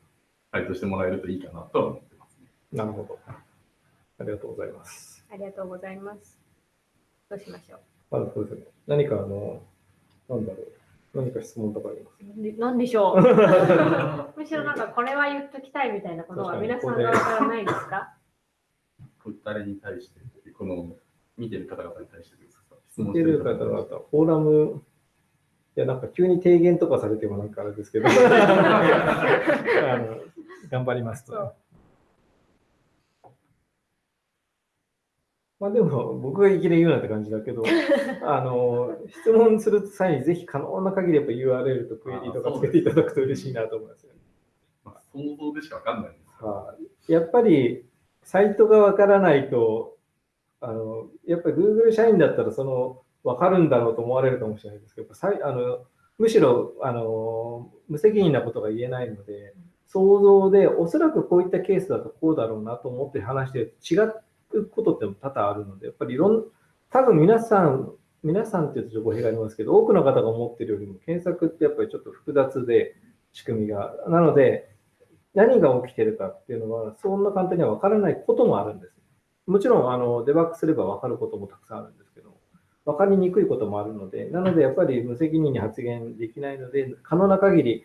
Speaker 4: 回答してもらえるといいかなとは思ってますね。
Speaker 2: なるほど。ありがとうございます。
Speaker 1: ありがとうございます。どうしましょう。
Speaker 2: まだそうですね。何かあの、なんだろう。何か質問とかあります
Speaker 1: でなんでしょう むしろなんかこれは言っときたいみたいなことは皆さん側からないですか？
Speaker 4: 誰に対して、この見てる方々に対してですか？質問
Speaker 2: 見てる方々、フォーラム、いや、なんか急に提言とかされてもなんかあれですけど、あの頑張りますと。まあでも、僕がいきなり言うなって感じだけど、あの、質問する際にぜひ可能な限りやっぱ URL とクエリとかつけていただくと嬉しいなと思いますよね。
Speaker 4: まあ、想像でしかわかんないです。
Speaker 2: はいやっぱり、サイトがわからないと、あのやっぱり Google 社員だったらその分かるんだろうと思われるかもしれないですけど、さいあのむしろあの無責任なことが言えないので、想像でおそらくこういったケースだとこうだろうなと思って話して違うことって多々あるので、やっぱりいろん多分皆さん、皆さんって言うとちょっと語弊がありますけど、多くの方が思ってるよりも検索ってやっぱりちょっと複雑で仕組みが。なので、何が起きてるかっていうのは、そんな簡単には分からないこともあるんです。もちろん、あの、デバッグすれば分かることもたくさんあるんですけど、分かりにくいこともあるので、なので、やっぱり無責任に発言できないので、可能な限り、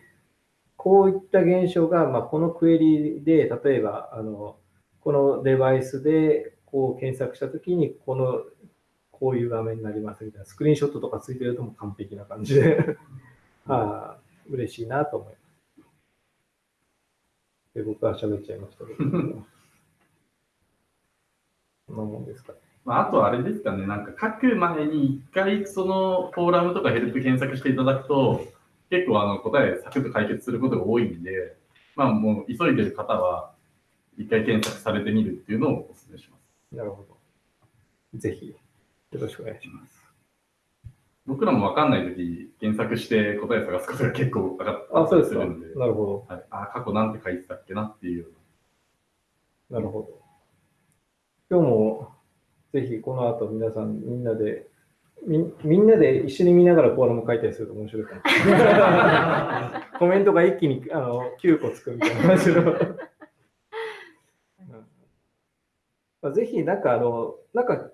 Speaker 2: こういった現象が、まあ、このクエリで、例えば、あの、このデバイスで、こう検索したときに、この、こういう画面になりますみたいな、スクリーンショットとかついてるともう完璧な感じで、ああ、嬉しいなと思います。で僕は喋っちゃいましたけど。そんなもんですかね。
Speaker 4: まあ、あとあれですかね、なんか書く前に一回そのフォーラムとかヘルプ検索していただくと、結構あの答えサクッと解決することが多いんで、まあもう急いでる方は一回検索されてみるっていうのをお勧めします。
Speaker 2: なるほど。ぜひ、よろしくお願いします。
Speaker 4: 僕らもわかんないとき、検索して答え探すことが結構分かっ
Speaker 2: あ、
Speaker 4: た
Speaker 2: そうですか。
Speaker 4: りするんで、
Speaker 2: なるほ
Speaker 4: はい、あ過去なんて書いてたっけなっていうよう
Speaker 2: ど。なるほど。今日も、ぜひこの後皆さんみんなで、みみんなで一緒に見ながらフォーラム書いたりすると面白いかもしれない。コメントが一気にあの9個つくみたいな。うんまあ、ぜひ、なんか、あの、なんか、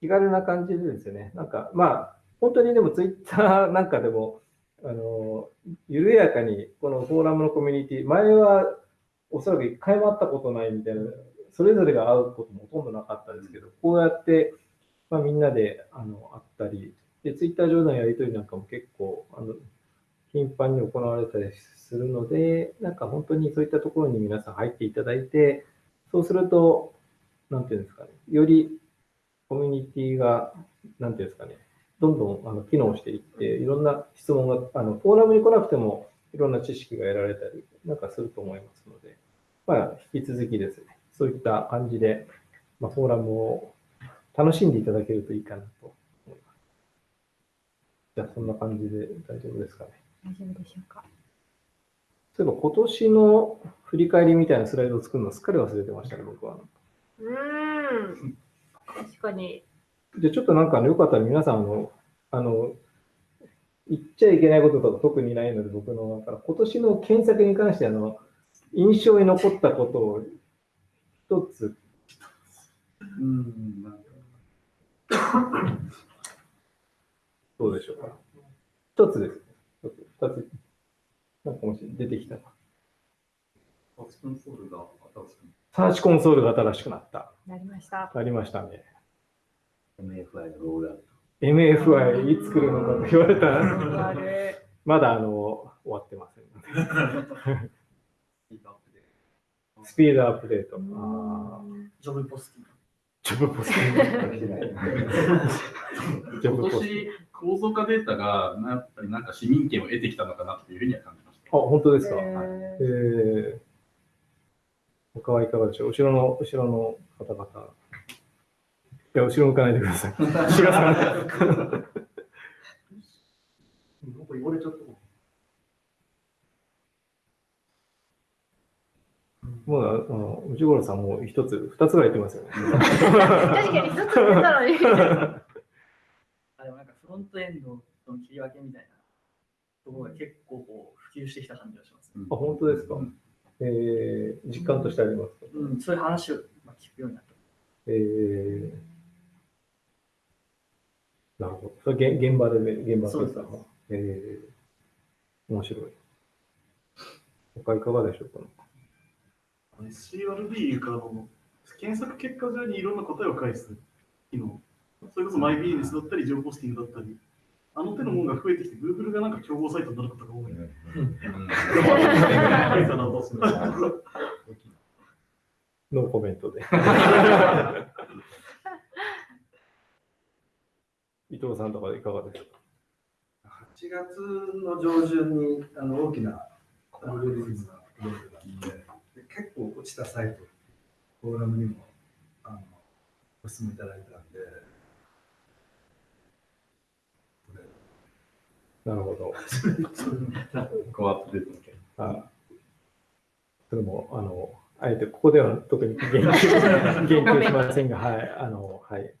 Speaker 2: 気軽な感じでですね、なんか、まあ、本当にでもツイッターなんかでも、あの、緩やかに、このフォーラムのコミュニティ、前はおそらく一回も会ったことないみたいな、それぞれが会うこともほとんどなかったですけど、こうやって、まあ、みんなであの会ったり、で、ツイッター上のやりとりなんかも結構、あの、頻繁に行われたりするので、なんか本当にそういったところに皆さん入っていただいて、そうすると、なんていうんですかね、よりコミュニティが、なんていうんですかね、どんどんあの機能していって、いろんな質問が、あのフォーラムに来なくても、いろんな知識が得られたり、なんかすると思いますので、まあ、引き続きですね、そういった感じで、まあ、フォーラムを楽しんでいただけるといいかなと思います。じゃあ、そんな感じで大丈夫ですかね。
Speaker 1: 大丈夫でしょうか。
Speaker 2: そういえば、今年の振り返りみたいなスライドを作るのすっかり忘れてましたね、僕は。
Speaker 1: うーん。確かに。
Speaker 2: で、ちょっとなんかあのよかったら皆さん、あの、あの、言っちゃいけないこととか特にないので、僕の、だから今年の検索に関して、あの、印象に残ったことを一つ、
Speaker 4: うん、
Speaker 2: どうでしょうか。一つです。一つ、二つ。なんかもし出てきたな。
Speaker 10: サーチコンソールが新しく
Speaker 2: サーチコンソールが新しくなった。
Speaker 1: なりました。
Speaker 2: ありましたね。
Speaker 6: MFI のロールアウト。
Speaker 2: MFI いつ来るのかと言われた
Speaker 1: あ
Speaker 2: ら、
Speaker 1: れ。
Speaker 2: まだあの、終わってません。
Speaker 10: スピードアップで。
Speaker 2: スピードアップデート。
Speaker 7: ジョブポスティング。
Speaker 2: ジョブポスティング。ジョ
Speaker 4: 今
Speaker 2: ブポスティング
Speaker 4: 年、構造化データがなやっぱりなんか市民権を得てきたのかなっていうふうには感じました。
Speaker 2: あ、本当ですか。
Speaker 1: へ
Speaker 2: えー、他はいかがでしょう？後ろの、後ろの方々。いや、後ろ向かないでください。志賀さん。
Speaker 8: なんか言われちゃったも
Speaker 2: う、あの、内五郎さんもう一つ、二つぐらい言ってますよね。
Speaker 1: 確かに、ずっと言ってたのに。
Speaker 7: あでもなんかフロントエンドの切り分けみたいなところが結構こう普及してきた感じがします、ね
Speaker 2: あ、本当ですか？えー、実感としてありますか？
Speaker 7: うん、そういう話をまあ聞くようになった。
Speaker 2: えー、なるほど。それ現現場でね、現場
Speaker 7: で
Speaker 2: さ、えー、面白い。他いかがでしょうか
Speaker 5: ？CRB からの検索結果上にいろんな答えを返す機能。それこそマイビジネスだったり、ジョブポスティングだったり、あの手のものが増えてきて、Google がなんか競合サイトになることが多い。
Speaker 2: ノーコメントで。伊藤さんとかいかがでしょう？か。
Speaker 9: 8月の上旬にあの大きなアルゴリズムが出てたんで、で結構落ちたサイトフォーラムにもあのお勧めいただいたんで、
Speaker 2: なるほど。
Speaker 4: こうアップデートの件。
Speaker 2: あそれも、あの、あえてここでは特に言及言及しませんが、はい、あの、はい。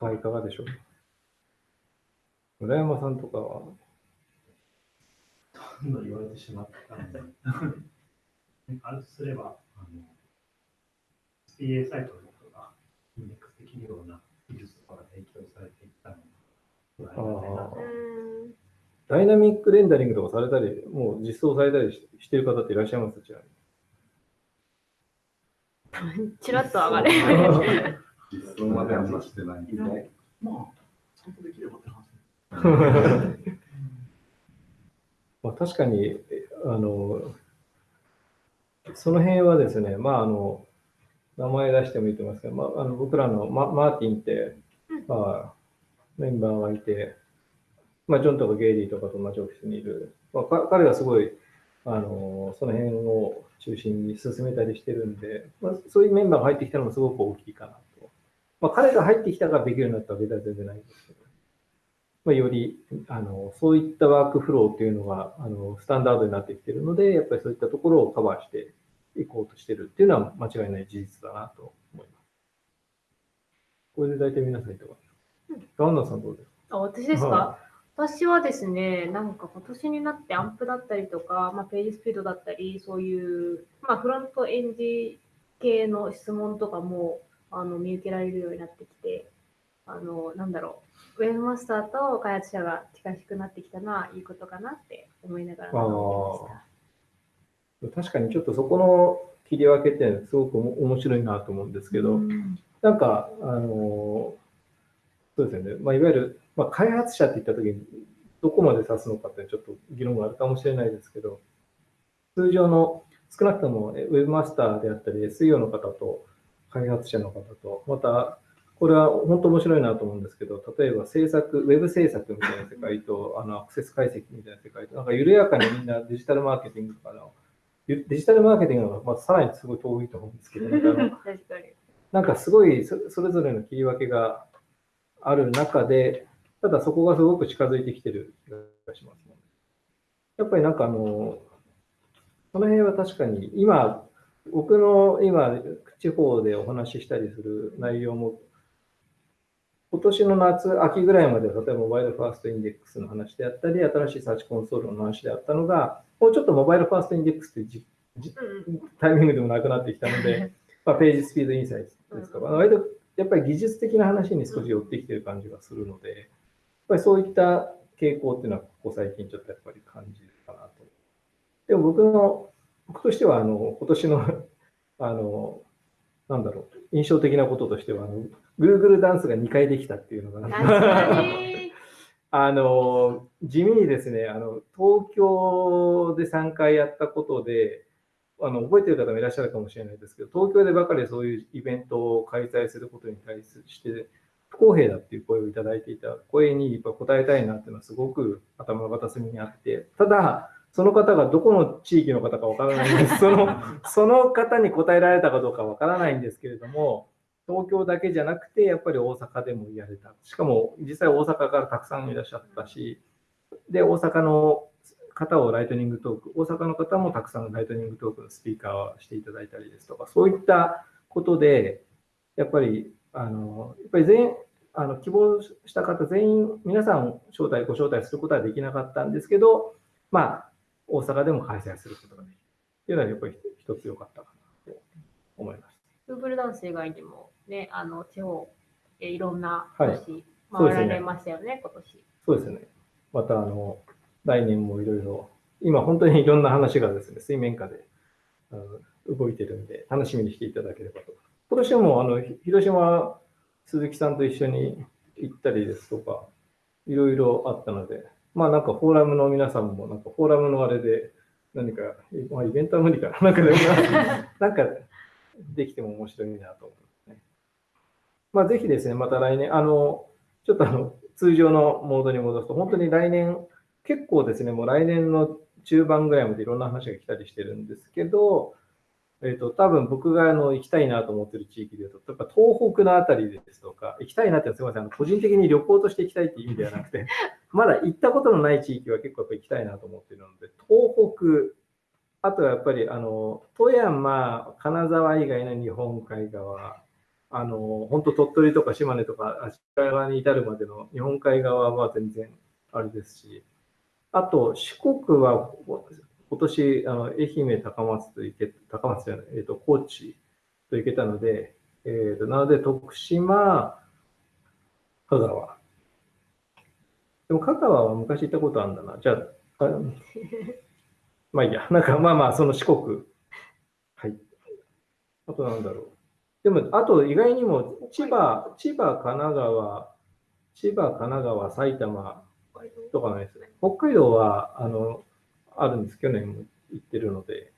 Speaker 2: はい、いかがでしょう？か。村山さんとかは、
Speaker 3: どんどん言われてしまったので、あるとすれば、あの SPA サイトの人がインデックスできるような技術とかが提供されていったの
Speaker 2: ダイナミックレンダリングとかされたり、もう実装されたりししている方っていらっしゃいます？ちなみに
Speaker 1: ちらっと上がれ。
Speaker 4: 実装まではしてない。
Speaker 5: まあ、ちゃんとできればって話。
Speaker 2: まあ、確かに、えあの、その辺はですね、まあ、あの、名前出してもいいと思いますけど、まあ、あの僕らのママーティンって、まあ、メンバーがいて、まあ、ジョンとかゲイリーとかと同じオフィスにいる、まあ、か彼がすごい、あの、その辺を中心に進めたりしてるんで、まあ、そういうメンバーが入ってきたのもすごく大きいかなと。まあ、彼が入ってきたからできるようになったわけでは全然ないんですけど、まあ、よりあのそういったワークフローっていうのがあのスタンダードになってきているので、やっぱりそういったところをカバーしていこうとしてるっていうのは間違いない事実だなと思います。これで大体皆さんいかがです。かガンナさんどうですか？
Speaker 1: あ私ですか、
Speaker 2: は
Speaker 1: 私はですね、なんか今年になってアンプだったりとか、まあ、ページスピードだったり、そういう、まあ、フロントエンジ系の質問とかもあの見受けられるようになってきて、あのなんだろう、ウェブマスターと開発者が近しくなってきたのはいいことかなって思いながら学んでました。
Speaker 2: 確かにちょっとそこの切り分けってすごく面白いなと思うんですけど、なんか、あのそうですよね、まあ、いわゆる、まあ、開発者って言ったときに、どこまで指すのかってちょっと議論があるかもしれないですけど、通常の少なくともえウェブマスターであったり、SEO の方と開発者の方と、また、これは本当面白いなと思うんですけど、例えば制作、ウェブ制作みたいな世界と、あのアクセス解析みたいな世界と、なんか緩やかにみんなデジタルマーケティングとかの、デジタルマーケティングのまあさらにすごい遠いと思うんですけど、なんかあの
Speaker 1: 確かに。
Speaker 2: なんかすごいそそれぞれの切り分けがある中で、ただそこがすごく近づいてきてる気がしますね。やっぱりなんかあの、その辺は確かに今、僕の今、地方でお話ししたりする内容も、今年の夏、秋ぐらいまでは、例えば mobile first index の話であったり、新しいサーチコンソールの話であったのが、もうちょっと mobile first index ってじじタイミングでもなくなってきたので、まあ、ページスピードインサイトですか、まあ割とやっぱり技術的な話に少し寄ってきてる感じがするので、やっぱりそういった傾向っていうのは、ここ最近ちょっとやっぱり感じるかなと。でも僕の、僕としては、あの、今年の、あの、なんだろう、印象的なこととしては、あの、Google ダンスが2回できたっていうのが。あの、地味にですね、あの、東京で3回やったことで、あの、覚えてる方もいらっしゃるかもしれないですけど、東京でばかりそういうイベントを開催することに対して、不公平だっていう声をいただいていた声にやっぱ答えたいなっていうのはすごく頭の片隅にあって、ただ、その方がどこの地域の方かわからないんです。その、その方に答えられたかどうかわからないんですけれども、東京だけじゃなくて、やっぱり大阪でもやれた。しかも、実際大阪からたくさんいらっしゃったし、で、大阪の方をライトニングトーク、大阪の方もたくさんライトニングトークのスピーカーをしていただいたりですとか、そういったことで、やっぱり、あの、やっぱり全員、あの希望した方全員、皆さん招待、ご招待することはできなかったんですけど、まあ、大阪でも開催することができるっていうのは、やっぱり一つ良かったかなと思います。
Speaker 1: Google ダンス以外にも、ね、あの、地方、えいろんな
Speaker 2: はい
Speaker 1: 都市回られましたよね、今年。
Speaker 2: そうですね。また、あの、来年もいろいろ、今本当にいろんな話がですね、水面下であの動いてるんで、楽しみにしていただければと。今年も、あの、ひ広島、鈴木さんと一緒に行ったりですとか、いろいろあったので、まあなんかフォーラムの皆さんも、なんかフォーラムのあれで、何か、まあ、イベントは無理かな。なんかでも、なんかできても面白いなと思いますね。まあぜひですね、また来年、あの、ちょっとあの、通常のモードに戻すと、本当に来年、結構ですね、もう来年の中盤ぐらいまでいろんな話が来たりしてるんですけど、えっ、と、多分僕があの行きたいなと思ってる地域でいうと、やっぱ東北のあたりですとか、行きたいなってすみません、あの個人的に旅行として行きたいっていう意味ではなくて、まだ行ったことのない地域は結構やっぱ行きたいなと思ってるので、東北、あとはやっぱりあの富山、金沢以外の日本海側、あの本当鳥取とか島根とか足利側に至るまでの日本海側は全然あれですし、あと四国は今年あの愛媛、高松と行け、高松じゃない、えっ、と高知と行けたので、えー、となので徳島、香川。でも香川は昔行ったことあるんだな。じゃ、あ まあいいや、なんかまあまあ、その四国。はい。あとなんだろう。でも、あと意外にも千葉、千葉、神奈川、千葉、神奈川、埼玉とかないですね。北海道は、あの、あるんです。去年も行ってるので。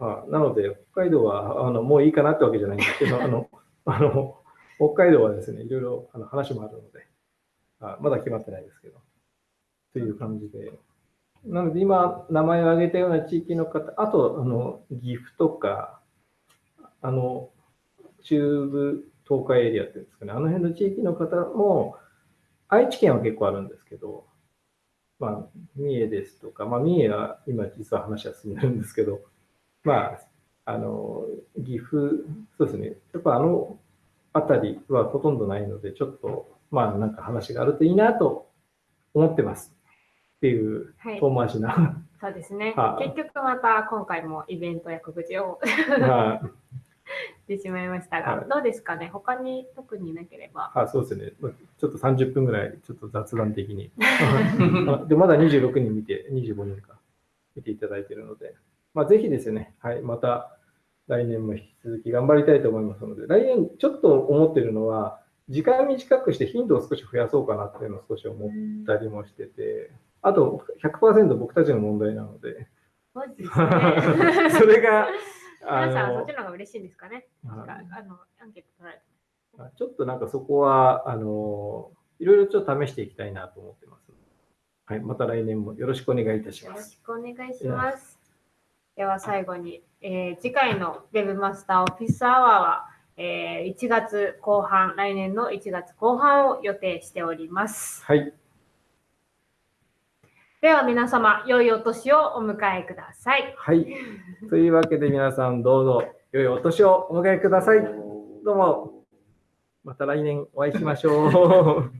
Speaker 2: あなので、北海道はあのもういいかなってわけじゃないんですけど、あの、あの北海道はですね、いろいろあの話もあるのであ、まだ決まってないですけど、という感じで。なので、今、名前を挙げたような地域の方、あと、あの岐阜とか、あの、中部東海エリアっていうんですかね、あの辺の地域の方も、愛知県は結構あるんですけど、まあ、三重ですとか、まあ、三重は今実は話は進んでるんですけど、まあ、あの、岐阜、そうですね、やっぱあの辺りはほとんどないので、ちょっと、まあ、なんか話があるといいなと思ってます。っていう
Speaker 1: はい
Speaker 2: 遠回しな。
Speaker 1: そうですね
Speaker 2: は。い
Speaker 1: 結局また今回もイベントや告知を
Speaker 2: はい
Speaker 1: してしまいましたが、
Speaker 2: はい
Speaker 1: どうですかね？他に特になければ。
Speaker 2: あそうですね。まあちょっと30分ぐらい、ちょっと雑談的に。あで、まだ26人見て、25人か、見ていただいているので、まあ、ぜひですね、はい、また来年も引き続き頑張りたいと思いますので、来年ちょっと思ってるのは、時間短くして頻度を少し増やそうかなっていうのを少し思ったりもしてて、あと100%僕たちの問題なので、
Speaker 1: ですね
Speaker 2: それが、あ
Speaker 1: 皆さんはそ
Speaker 2: の
Speaker 1: っちの方が嬉しいんですかね。
Speaker 2: はい
Speaker 1: なんかあのアンケート取られて
Speaker 2: あちょっとなんかそこは、あの、いろいろちょっと試していきたいなと思ってます。はい、また来年もよろしくお願いいたし
Speaker 1: よろ
Speaker 2: ます。
Speaker 1: しくお願いします。では最後に、えー次回の Webmaster オフィスアワーは、えー1月後半、来年の1月後半を予定しております。
Speaker 2: はい、
Speaker 1: では皆様、良いお年をお迎えください。
Speaker 2: はい。というわけで皆さんどうぞ良いお年をお迎えください。どうも、また来年お会いしましょう。